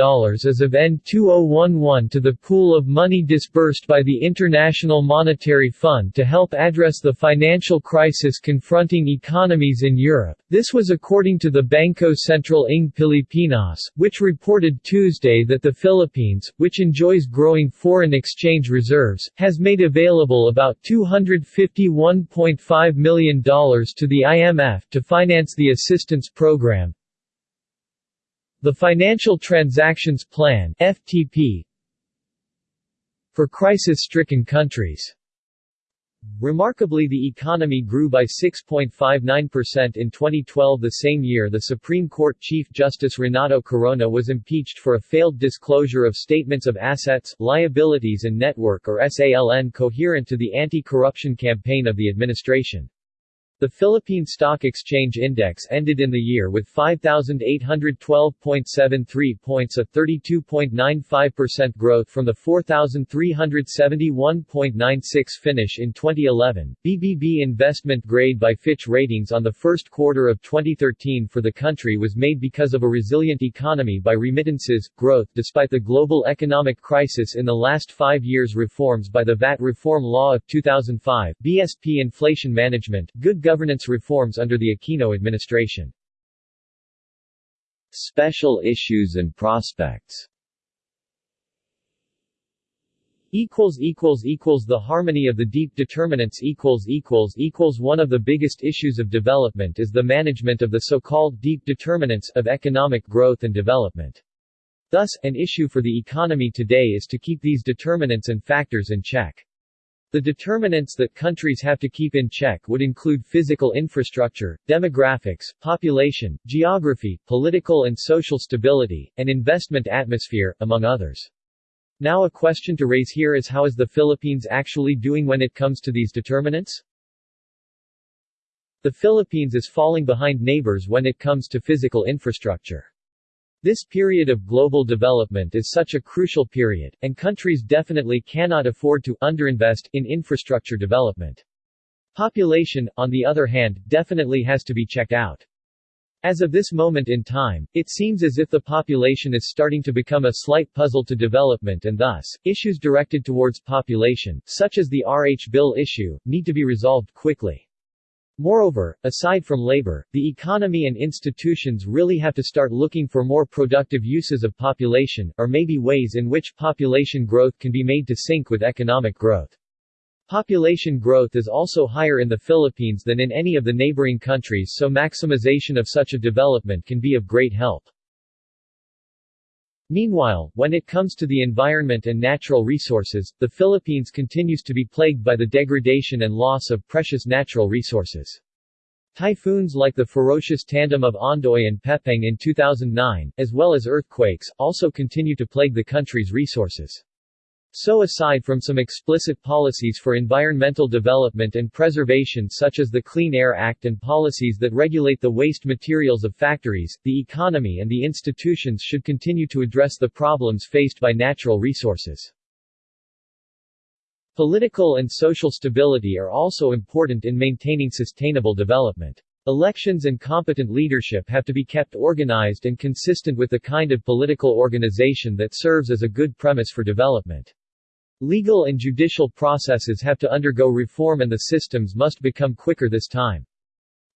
as of end 2011 to the pool of money disbursed by the International Monetary Fund to help address the financial crisis confronting economies in Europe. This was according to the Bangko Sentral ng Pilipinas, which reported Tuesday that the Philippines, which enjoys growing foreign exchange reserves, has made available about $251.5 million to the IMF to finance the the Assistance Program The Financial Transactions Plan FTP for crisis-stricken countries Remarkably the economy grew by 6.59% in 2012 the same year the Supreme Court Chief Justice Renato Corona was impeached for a failed disclosure of statements of assets, liabilities and net worth or SALN coherent to the anti-corruption campaign of the administration. The Philippine Stock Exchange Index ended in the year with 5,812.73 points a 32.95% growth from the 4,371.96 finish in 2011. BBB investment grade by Fitch Ratings on the first quarter of 2013 for the country was made because of a resilient economy by remittances, growth despite the global economic crisis in the last five years reforms by the VAT Reform Law of 2005, BSP inflation management, good governance reforms under the Aquino administration. Special issues and prospects. Equals equals equals the harmony of the deep determinants equals equals equals. One of the biggest issues of development is the management of the so-called deep determinants of economic growth and development. Thus an issue for the economy today is to keep these determinants and factors in check the determinants that countries have to keep in check would include physical infrastructure, demographics, population, geography, political and social stability, and investment atmosphere, among others. Now a question to raise here is how is the Philippines actually doing when it comes to these determinants? The Philippines is falling behind neighbors when it comes to physical infrastructure. This period of global development is such a crucial period, and countries definitely cannot afford to underinvest in infrastructure development. Population, on the other hand, definitely has to be checked out. As of this moment in time, it seems as if the population is starting to become a slight puzzle to development and thus, issues directed towards population, such as the RH Bill issue, need to be resolved quickly. Moreover, aside from labor, the economy and institutions really have to start looking for more productive uses of population, or maybe ways in which population growth can be made to sync with economic growth. Population growth is also higher in the Philippines than in any of the neighboring countries so maximization of such a development can be of great help. Meanwhile, when it comes to the environment and natural resources, the Philippines continues to be plagued by the degradation and loss of precious natural resources. Typhoons like the ferocious tandem of Ondoy and Pepeng in 2009, as well as earthquakes, also continue to plague the country's resources. So aside from some explicit policies for environmental development and preservation such as the Clean Air Act and policies that regulate the waste materials of factories, the economy and the institutions should continue to address the problems faced by natural resources. Political and social stability are also important in maintaining sustainable development. Elections and competent leadership have to be kept organized and consistent with the kind of political organization that serves as a good premise for development. Legal and judicial processes have to undergo reform and the systems must become quicker this time.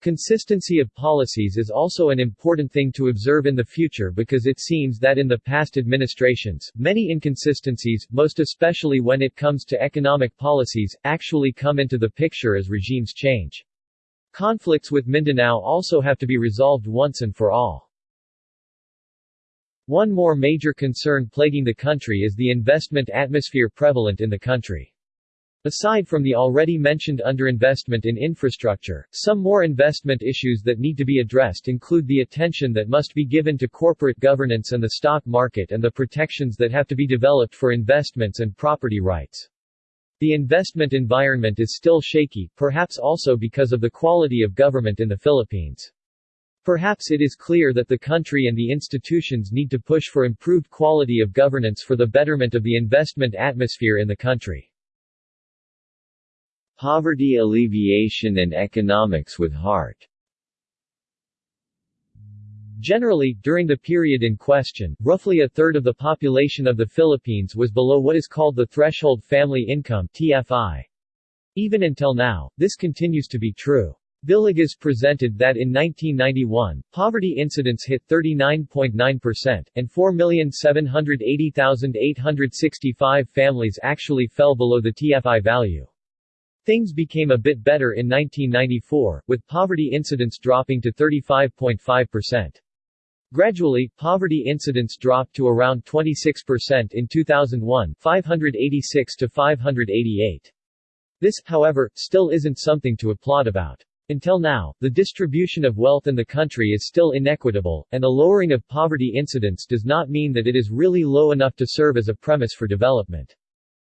Consistency of policies is also an important thing to observe in the future because it seems that in the past administrations, many inconsistencies, most especially when it comes to economic policies, actually come into the picture as regimes change. Conflicts with Mindanao also have to be resolved once and for all. One more major concern plaguing the country is the investment atmosphere prevalent in the country. Aside from the already mentioned underinvestment in infrastructure, some more investment issues that need to be addressed include the attention that must be given to corporate governance and the stock market and the protections that have to be developed for investments and property rights. The investment environment is still shaky, perhaps also because of the quality of government in the Philippines. Perhaps it is clear that the country and the institutions need to push for improved quality of governance for the betterment of the investment atmosphere in the country. Poverty alleviation and economics with heart Generally, during the period in question, roughly a third of the population of the Philippines was below what is called the threshold family income TFI. Even until now, this continues to be true. Villegas presented that in 1991, poverty incidence hit 39.9%, and 4,780,865 families actually fell below the TFI value. Things became a bit better in 1994, with poverty incidence dropping to 35.5%. Gradually, poverty incidence dropped to around 26% in 2001 586 to 588. This, however, still isn't something to applaud about. Until now, the distribution of wealth in the country is still inequitable, and the lowering of poverty incidence does not mean that it is really low enough to serve as a premise for development.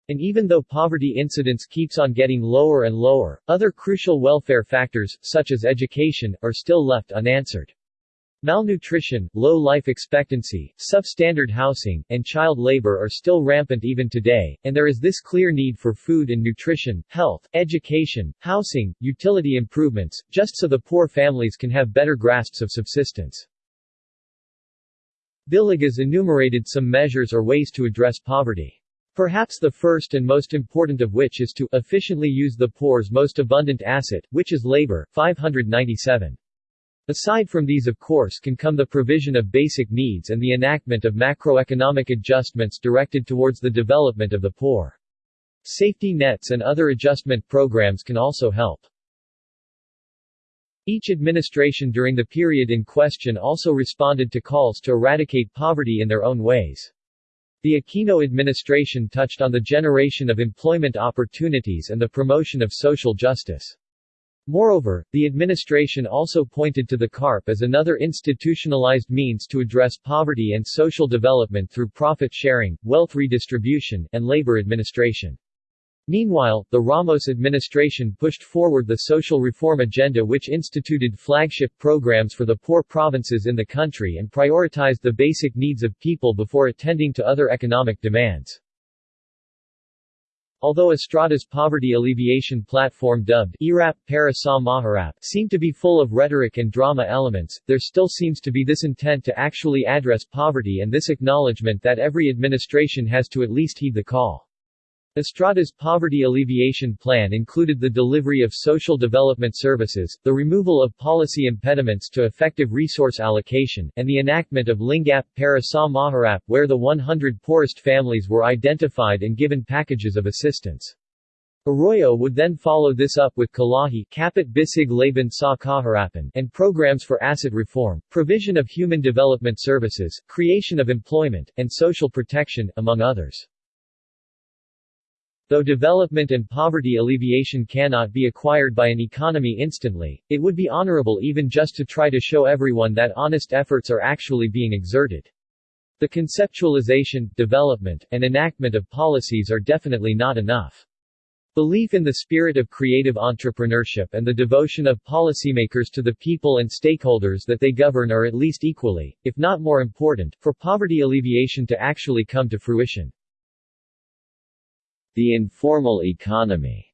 And even though poverty incidence keeps on getting lower and lower, other crucial welfare factors, such as education, are still left unanswered. Malnutrition, low life expectancy, substandard housing, and child labor are still rampant even today, and there is this clear need for food and nutrition, health, education, housing, utility improvements, just so the poor families can have better grasps of subsistence. Villegas enumerated some measures or ways to address poverty. Perhaps the first and most important of which is to efficiently use the poor's most abundant asset, which is labor, 597. Aside from these of course can come the provision of basic needs and the enactment of macroeconomic adjustments directed towards the development of the poor. Safety nets and other adjustment programs can also help. Each administration during the period in question also responded to calls to eradicate poverty in their own ways. The Aquino administration touched on the generation of employment opportunities and the promotion of social justice. Moreover, the administration also pointed to the CARP as another institutionalized means to address poverty and social development through profit sharing, wealth redistribution, and labor administration. Meanwhile, the Ramos administration pushed forward the social reform agenda which instituted flagship programs for the poor provinces in the country and prioritized the basic needs of people before attending to other economic demands. Although Estrada's poverty alleviation platform dubbed Erap para sa Mahirap seemed to be full of rhetoric and drama elements, there still seems to be this intent to actually address poverty and this acknowledgement that every administration has to at least heed the call. Estrada's poverty alleviation plan included the delivery of social development services, the removal of policy impediments to effective resource allocation, and the enactment of Lingap para sa Mahirap where the 100 poorest families were identified and given packages of assistance. Arroyo would then follow this up with Kalahi Kapit Bisig Laban sa Kahirapan and programs for asset reform, provision of human development services, creation of employment, and social protection, among others. Though development and poverty alleviation cannot be acquired by an economy instantly, it would be honorable even just to try to show everyone that honest efforts are actually being exerted. The conceptualization, development, and enactment of policies are definitely not enough. Belief in the spirit of creative entrepreneurship and the devotion of policymakers to the people and stakeholders that they govern are at least equally, if not more important, for poverty alleviation to actually come to fruition. The informal economy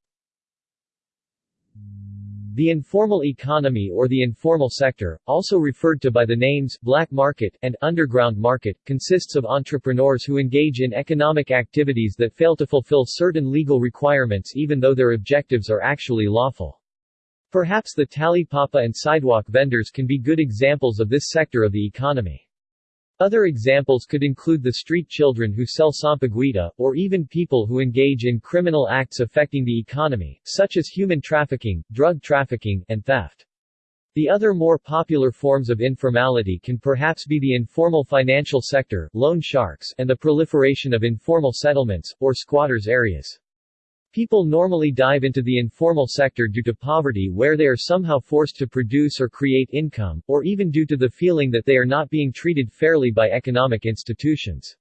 The informal economy or the informal sector, also referred to by the names black market and underground market, consists of entrepreneurs who engage in economic activities that fail to fulfill certain legal requirements even though their objectives are actually lawful. Perhaps the talipapa and sidewalk vendors can be good examples of this sector of the economy. Other examples could include the street children who sell sampaguita, or even people who engage in criminal acts affecting the economy, such as human trafficking, drug trafficking, and theft. The other more popular forms of informality can perhaps be the informal financial sector, loan sharks, and the proliferation of informal settlements, or squatters' areas. People normally dive into the informal sector due to poverty where they are somehow forced to produce or create income, or even due to the feeling that they are not being treated fairly by economic institutions.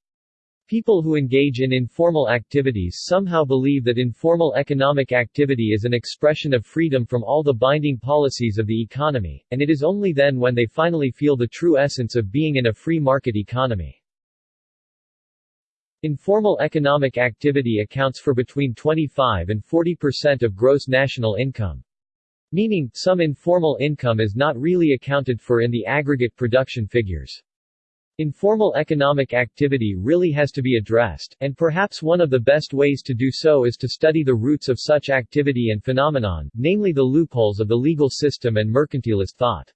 People who engage in informal activities somehow believe that informal economic activity is an expression of freedom from all the binding policies of the economy, and it is only then when they finally feel the true essence of being in a free market economy. Informal economic activity accounts for between 25 and 40 percent of gross national income. Meaning, some informal income is not really accounted for in the aggregate production figures. Informal economic activity really has to be addressed, and perhaps one of the best ways to do so is to study the roots of such activity and phenomenon, namely the loopholes of the legal system and mercantilist thought.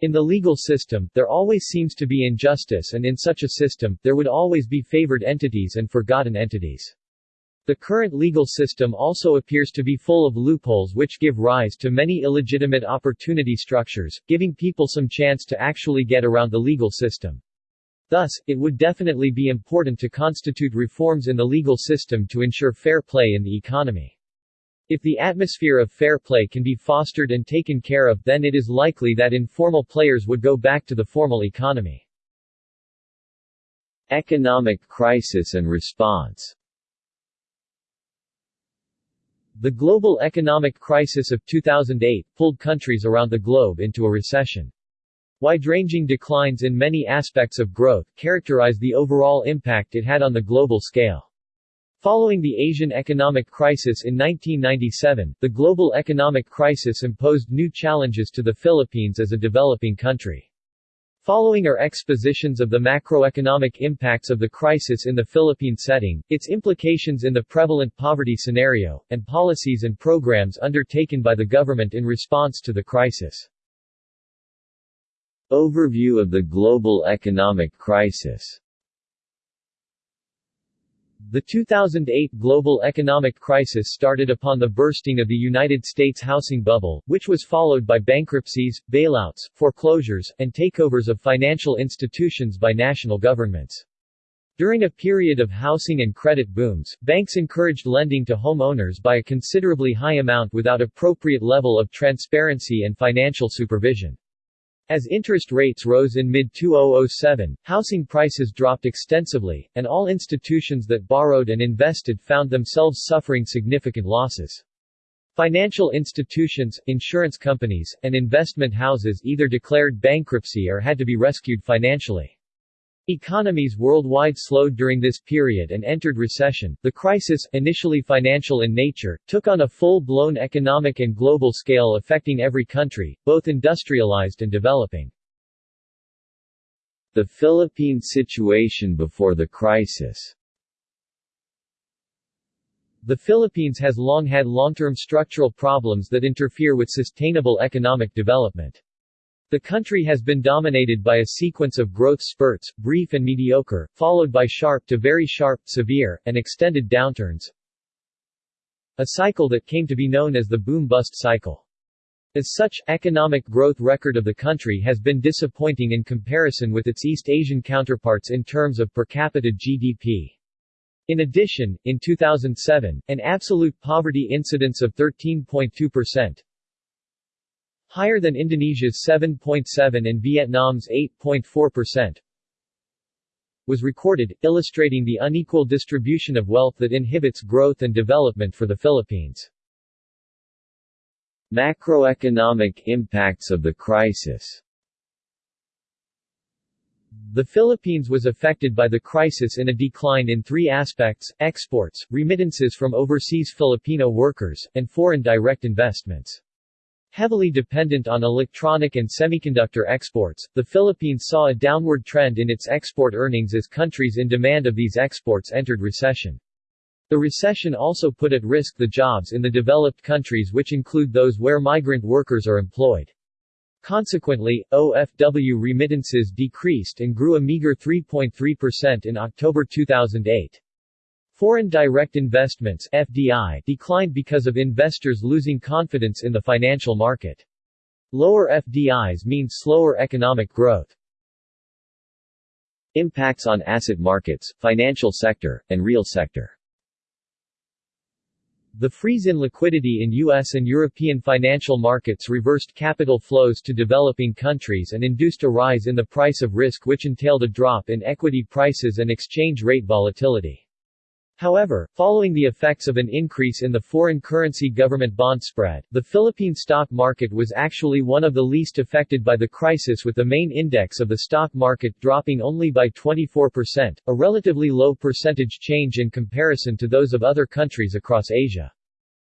In the legal system, there always seems to be injustice and in such a system, there would always be favored entities and forgotten entities. The current legal system also appears to be full of loopholes which give rise to many illegitimate opportunity structures, giving people some chance to actually get around the legal system. Thus, it would definitely be important to constitute reforms in the legal system to ensure fair play in the economy. If the atmosphere of fair play can be fostered and taken care of, then it is likely that informal players would go back to the formal economy. Economic crisis and response The global economic crisis of 2008 pulled countries around the globe into a recession. Wide-ranging declines in many aspects of growth characterize the overall impact it had on the global scale. Following the Asian economic crisis in 1997, the global economic crisis imposed new challenges to the Philippines as a developing country. Following are expositions of the macroeconomic impacts of the crisis in the Philippine setting, its implications in the prevalent poverty scenario, and policies and programs undertaken by the government in response to the crisis. Overview of the global economic crisis the 2008 global economic crisis started upon the bursting of the United States housing bubble, which was followed by bankruptcies, bailouts, foreclosures, and takeovers of financial institutions by national governments. During a period of housing and credit booms, banks encouraged lending to homeowners by a considerably high amount without appropriate level of transparency and financial supervision. As interest rates rose in mid-2007, housing prices dropped extensively, and all institutions that borrowed and invested found themselves suffering significant losses. Financial institutions, insurance companies, and investment houses either declared bankruptcy or had to be rescued financially. Economies worldwide slowed during this period and entered recession. The crisis, initially financial in nature, took on a full-blown economic and global scale affecting every country, both industrialized and developing. The Philippine situation before the crisis The Philippines has long had long-term structural problems that interfere with sustainable economic development. The country has been dominated by a sequence of growth spurts, brief and mediocre, followed by sharp to very sharp, severe, and extended downturns. A cycle that came to be known as the boom-bust cycle. As such, economic growth record of the country has been disappointing in comparison with its East Asian counterparts in terms of per capita GDP. In addition, in 2007, an absolute poverty incidence of 13.2%, higher than Indonesia's 7.7 and Vietnam's 8.4%, was recorded, illustrating the unequal distribution of wealth that inhibits growth and development for the Philippines. Macroeconomic impacts of the crisis The Philippines was affected by the crisis in a decline in three aspects, exports, remittances from overseas Filipino workers, and foreign direct investments. Heavily dependent on electronic and semiconductor exports, the Philippines saw a downward trend in its export earnings as countries in demand of these exports entered recession. The recession also put at risk the jobs in the developed countries which include those where migrant workers are employed. Consequently, OFW remittances decreased and grew a meager 3.3% in October 2008. Foreign direct investments FDI declined because of investors losing confidence in the financial market. Lower FDIs mean slower economic growth. Impacts on asset markets, financial sector, and real sector the freeze in liquidity in U.S. and European financial markets reversed capital flows to developing countries and induced a rise in the price of risk which entailed a drop in equity prices and exchange rate volatility. However, following the effects of an increase in the foreign currency government bond spread, the Philippine stock market was actually one of the least affected by the crisis with the main index of the stock market dropping only by 24%, a relatively low percentage change in comparison to those of other countries across Asia.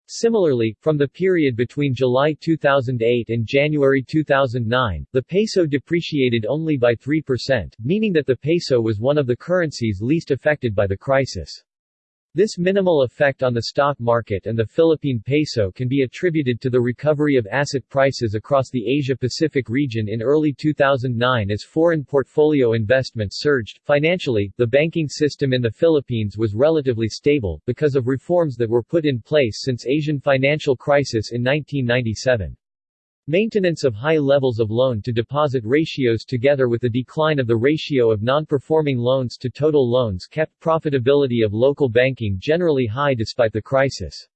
Similarly, from the period between July 2008 and January 2009, the peso depreciated only by 3%, meaning that the peso was one of the currencies least affected by the crisis. This minimal effect on the stock market and the Philippine peso can be attributed to the recovery of asset prices across the Asia-Pacific region in early 2009 as foreign portfolio investments surged. Financially, the banking system in the Philippines was relatively stable, because of reforms that were put in place since Asian financial crisis in 1997. Maintenance of high levels of loan-to-deposit ratios together with the decline of the ratio of non-performing loans to total loans kept profitability of local banking generally high despite the crisis.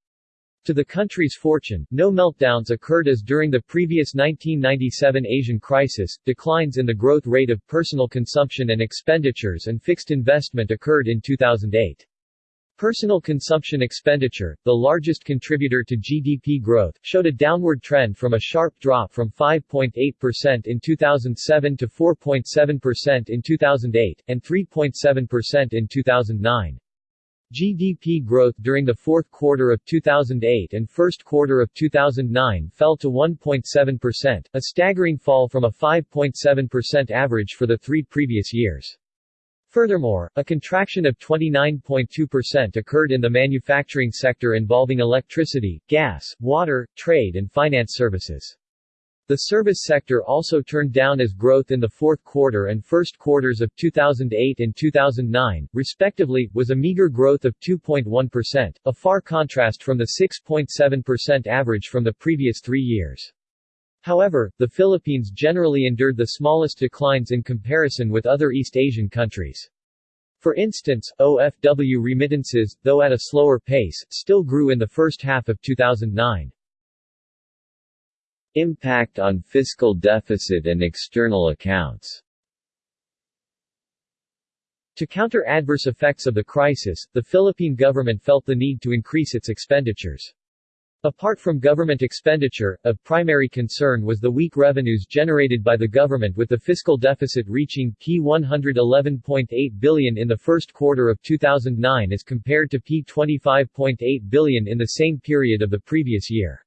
To the country's fortune, no meltdowns occurred as during the previous 1997 Asian crisis, declines in the growth rate of personal consumption and expenditures and fixed investment occurred in 2008. Personal consumption expenditure, the largest contributor to GDP growth, showed a downward trend from a sharp drop from 5.8% in 2007 to 4.7% in 2008, and 3.7% in 2009. GDP growth during the fourth quarter of 2008 and first quarter of 2009 fell to 1.7%, a staggering fall from a 5.7% average for the three previous years. Furthermore, a contraction of 29.2% occurred in the manufacturing sector involving electricity, gas, water, trade and finance services. The service sector also turned down as growth in the fourth quarter and first quarters of 2008 and 2009, respectively, was a meager growth of 2.1%, a far contrast from the 6.7% average from the previous three years. However, the Philippines generally endured the smallest declines in comparison with other East Asian countries. For instance, OFW remittances, though at a slower pace, still grew in the first half of 2009. Impact on fiscal deficit and external accounts To counter adverse effects of the crisis, the Philippine government felt the need to increase its expenditures. Apart from government expenditure, of primary concern was the weak revenues generated by the government with the fiscal deficit reaching P111.8 billion in the first quarter of 2009 as compared to P25.8 billion in the same period of the previous year.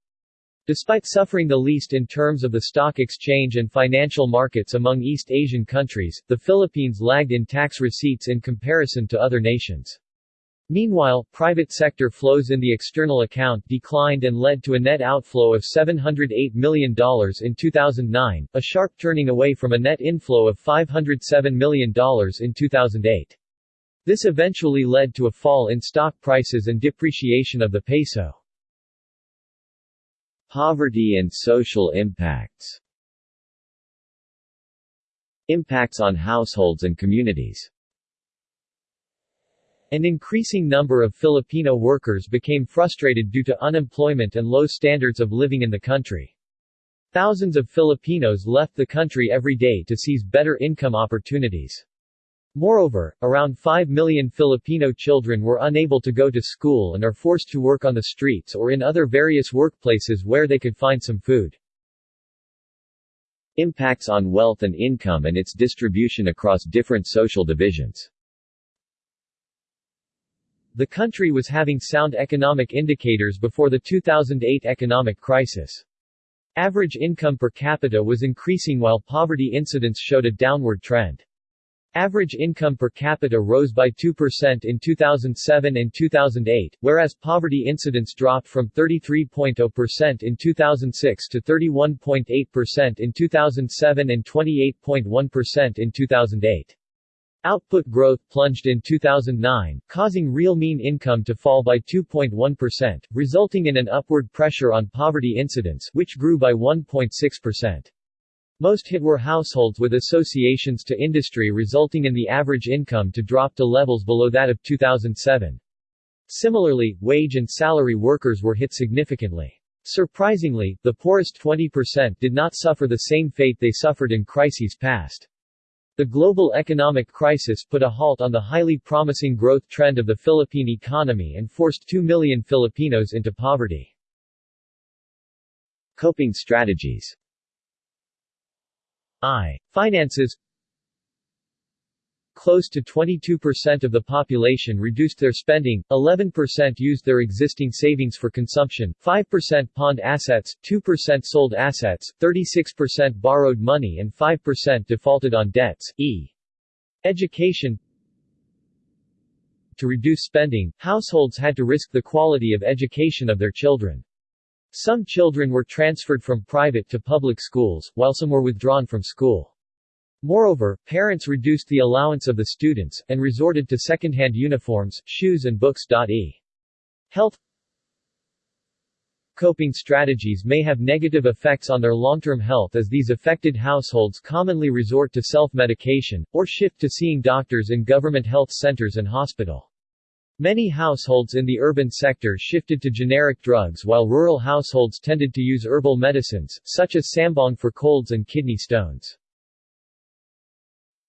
Despite suffering the least in terms of the stock exchange and financial markets among East Asian countries, the Philippines lagged in tax receipts in comparison to other nations. Meanwhile, private sector flows in the external account declined and led to a net outflow of $708 million in 2009, a sharp turning away from a net inflow of $507 million in 2008. This eventually led to a fall in stock prices and depreciation of the peso. Poverty and social impacts Impacts on households and communities an increasing number of Filipino workers became frustrated due to unemployment and low standards of living in the country. Thousands of Filipinos left the country every day to seize better income opportunities. Moreover, around 5 million Filipino children were unable to go to school and are forced to work on the streets or in other various workplaces where they could find some food. Impacts on wealth and income and its distribution across different social divisions. The country was having sound economic indicators before the 2008 economic crisis. Average income per capita was increasing while poverty incidence showed a downward trend. Average income per capita rose by 2% in 2007 and 2008, whereas poverty incidence dropped from 33.0% in 2006 to 31.8% in 2007 and 28.1% in 2008. Output growth plunged in 2009, causing real mean income to fall by 2.1%, resulting in an upward pressure on poverty incidence which grew by 1.6%. Most hit were households with associations to industry resulting in the average income to drop to levels below that of 2007. Similarly, wage and salary workers were hit significantly. Surprisingly, the poorest 20% did not suffer the same fate they suffered in crises past. The global economic crisis put a halt on the highly promising growth trend of the Philippine economy and forced 2 million Filipinos into poverty. Coping strategies I. Finances Close to 22% of the population reduced their spending, 11% used their existing savings for consumption, 5% pawned assets, 2% sold assets, 36% borrowed money and 5% defaulted on debts. E. Education To reduce spending, households had to risk the quality of education of their children. Some children were transferred from private to public schools, while some were withdrawn from school. Moreover, parents reduced the allowance of the students, and resorted to second-hand uniforms, shoes and books. E. Health Coping strategies may have negative effects on their long-term health as these affected households commonly resort to self-medication, or shift to seeing doctors in government health centers and hospital. Many households in the urban sector shifted to generic drugs while rural households tended to use herbal medicines, such as sambong for colds and kidney stones.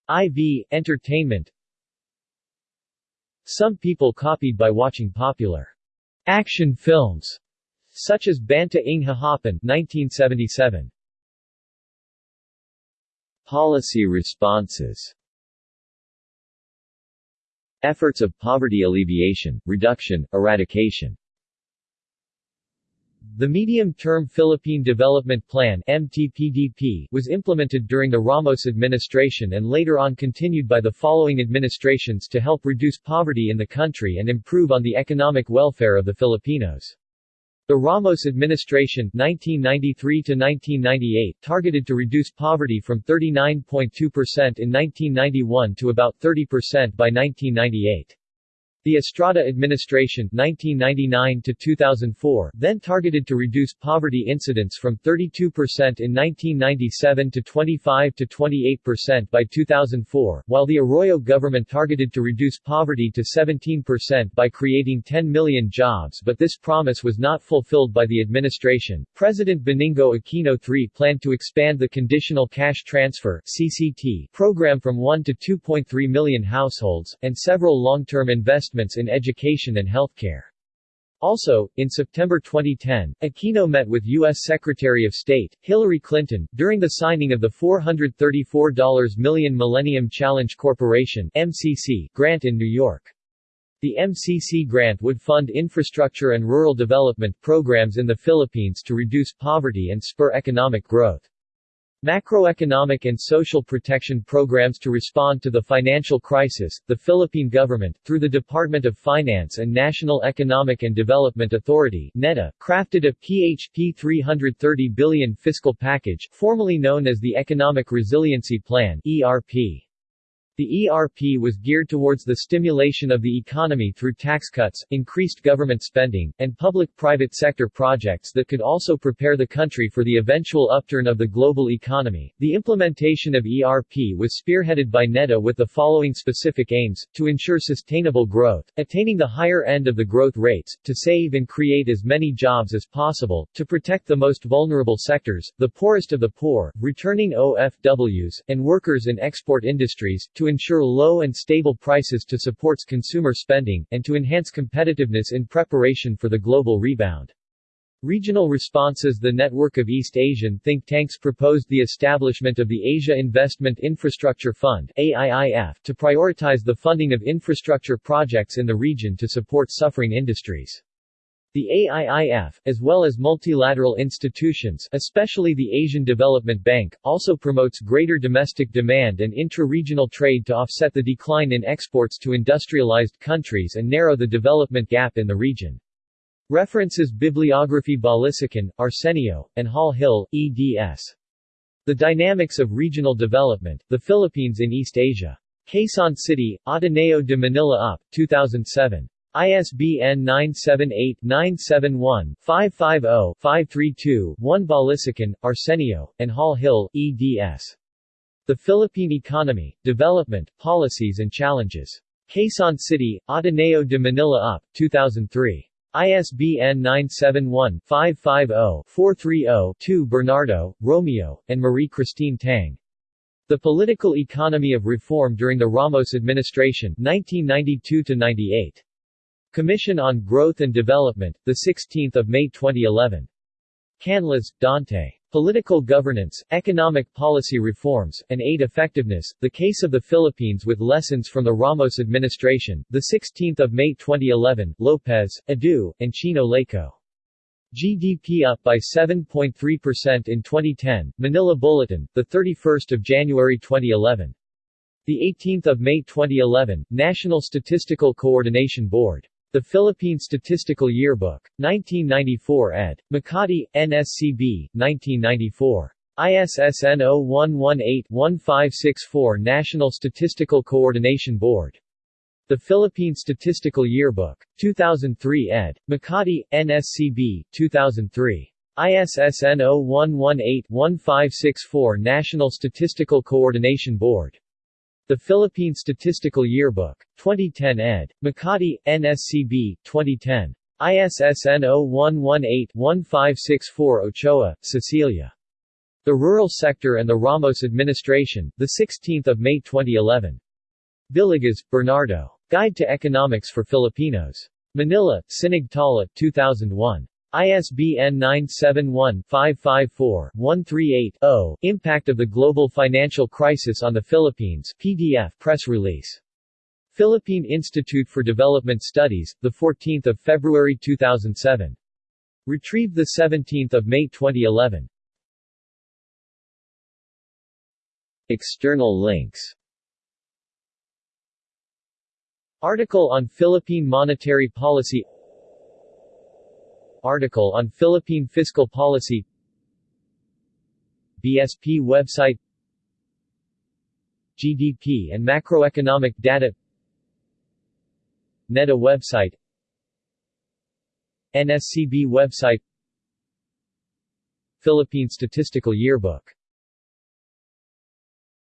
IV, entertainment. Some people copied by watching popular action films, such as Banta ng Kahapon 1977. Policy responses. Efforts of poverty alleviation, reduction, eradication the Medium-Term Philippine Development Plan MTPDP was implemented during the Ramos administration and later on continued by the following administrations to help reduce poverty in the country and improve on the economic welfare of the Filipinos. The Ramos administration 1993 1998 targeted to reduce poverty from 39.2% in 1991 to about 30% by 1998. The Estrada administration 1999 to 2004 then targeted to reduce poverty incidence from 32% in 1997 to 25 to 28% by 2004, while the Arroyo government targeted to reduce poverty to 17% by creating 10 million jobs but this promise was not fulfilled by the administration. President Benigno Aquino III planned to expand the Conditional Cash Transfer CCT program from 1 to 2.3 million households, and several long-term investments investments in education and healthcare. Also, in September 2010, Aquino met with U.S. Secretary of State, Hillary Clinton, during the signing of the $434 million Millennium Challenge Corporation MCC grant in New York. The MCC grant would fund infrastructure and rural development programs in the Philippines to reduce poverty and spur economic growth. Macroeconomic and social protection programs to respond to the financial crisis, the Philippine government, through the Department of Finance and National Economic and Development Authority NEDA, crafted a PHP 330 billion fiscal package, formally known as the Economic Resiliency Plan ERP. The ERP was geared towards the stimulation of the economy through tax cuts, increased government spending, and public-private sector projects that could also prepare the country for the eventual upturn of the global economy. The implementation of ERP was spearheaded by NEDA with the following specific aims, to ensure sustainable growth, attaining the higher end of the growth rates, to save and create as many jobs as possible, to protect the most vulnerable sectors, the poorest of the poor, returning OFWs, and workers in export industries, to to ensure low and stable prices to support consumer spending, and to enhance competitiveness in preparation for the global rebound. Regional responses The network of East Asian think tanks proposed the establishment of the Asia Investment Infrastructure Fund AIIF to prioritize the funding of infrastructure projects in the region to support suffering industries. The AIIF, as well as multilateral institutions especially the Asian Development Bank, also promotes greater domestic demand and intra-regional trade to offset the decline in exports to industrialized countries and narrow the development gap in the region. References Bibliography Balisacan, Arsenio, and Hal Hill, eds. The Dynamics of Regional Development, The Philippines in East Asia. Quezon City, Ateneo de Manila UP, 2007. ISBN 978-971-550-532-1 Balisacan, Arsenio, and Hal Hill, eds. The Philippine Economy, Development, Policies and Challenges. Quezon City, Ateneo de Manila UP, 2003. ISBN 971-550-430-2 Bernardo, Romeo, and Marie-Christine Tang. The Political Economy of Reform During the Ramos Administration 1992-98. Commission on Growth and Development, 16 May 2011. Canlas, Dante. Political Governance, Economic Policy Reforms, and Aid Effectiveness, The Case of the Philippines with Lessons from the Ramos Administration, 16 May 2011, Lopez, Edu, and Chino Leyco. GDP up by 7.3% in 2010, Manila Bulletin, 31 January 2011. 18 May 2011, National Statistical Coordination Board. The Philippine Statistical Yearbook. 1994 ed. Makati, NSCB, 1994. ISSN 0118-1564 National Statistical Coordination Board. The Philippine Statistical Yearbook. 2003 ed. Makati, NSCB, 2003. ISSN 0118-1564 National Statistical Coordination Board. The Philippine Statistical Yearbook. 2010 ed. Makati, NSCB, 2010. ISSN 0118-1564 Ochoa, Cecilia. The Rural Sector and the Ramos Administration, 16 May 2011. Villegas, Bernardo. Guide to Economics for Filipinos. Manila, Sinag-Tala, 2001. ISBN 971-554-138-0, Impact of the Global Financial Crisis on the Philippines PDF press release. Philippine Institute for Development Studies, 14 February 2007. Retrieved 17 May 2011. External links Article on Philippine monetary policy Article on Philippine fiscal policy BSP website GDP and macroeconomic data NEDA website NSCB website Philippine Statistical Yearbook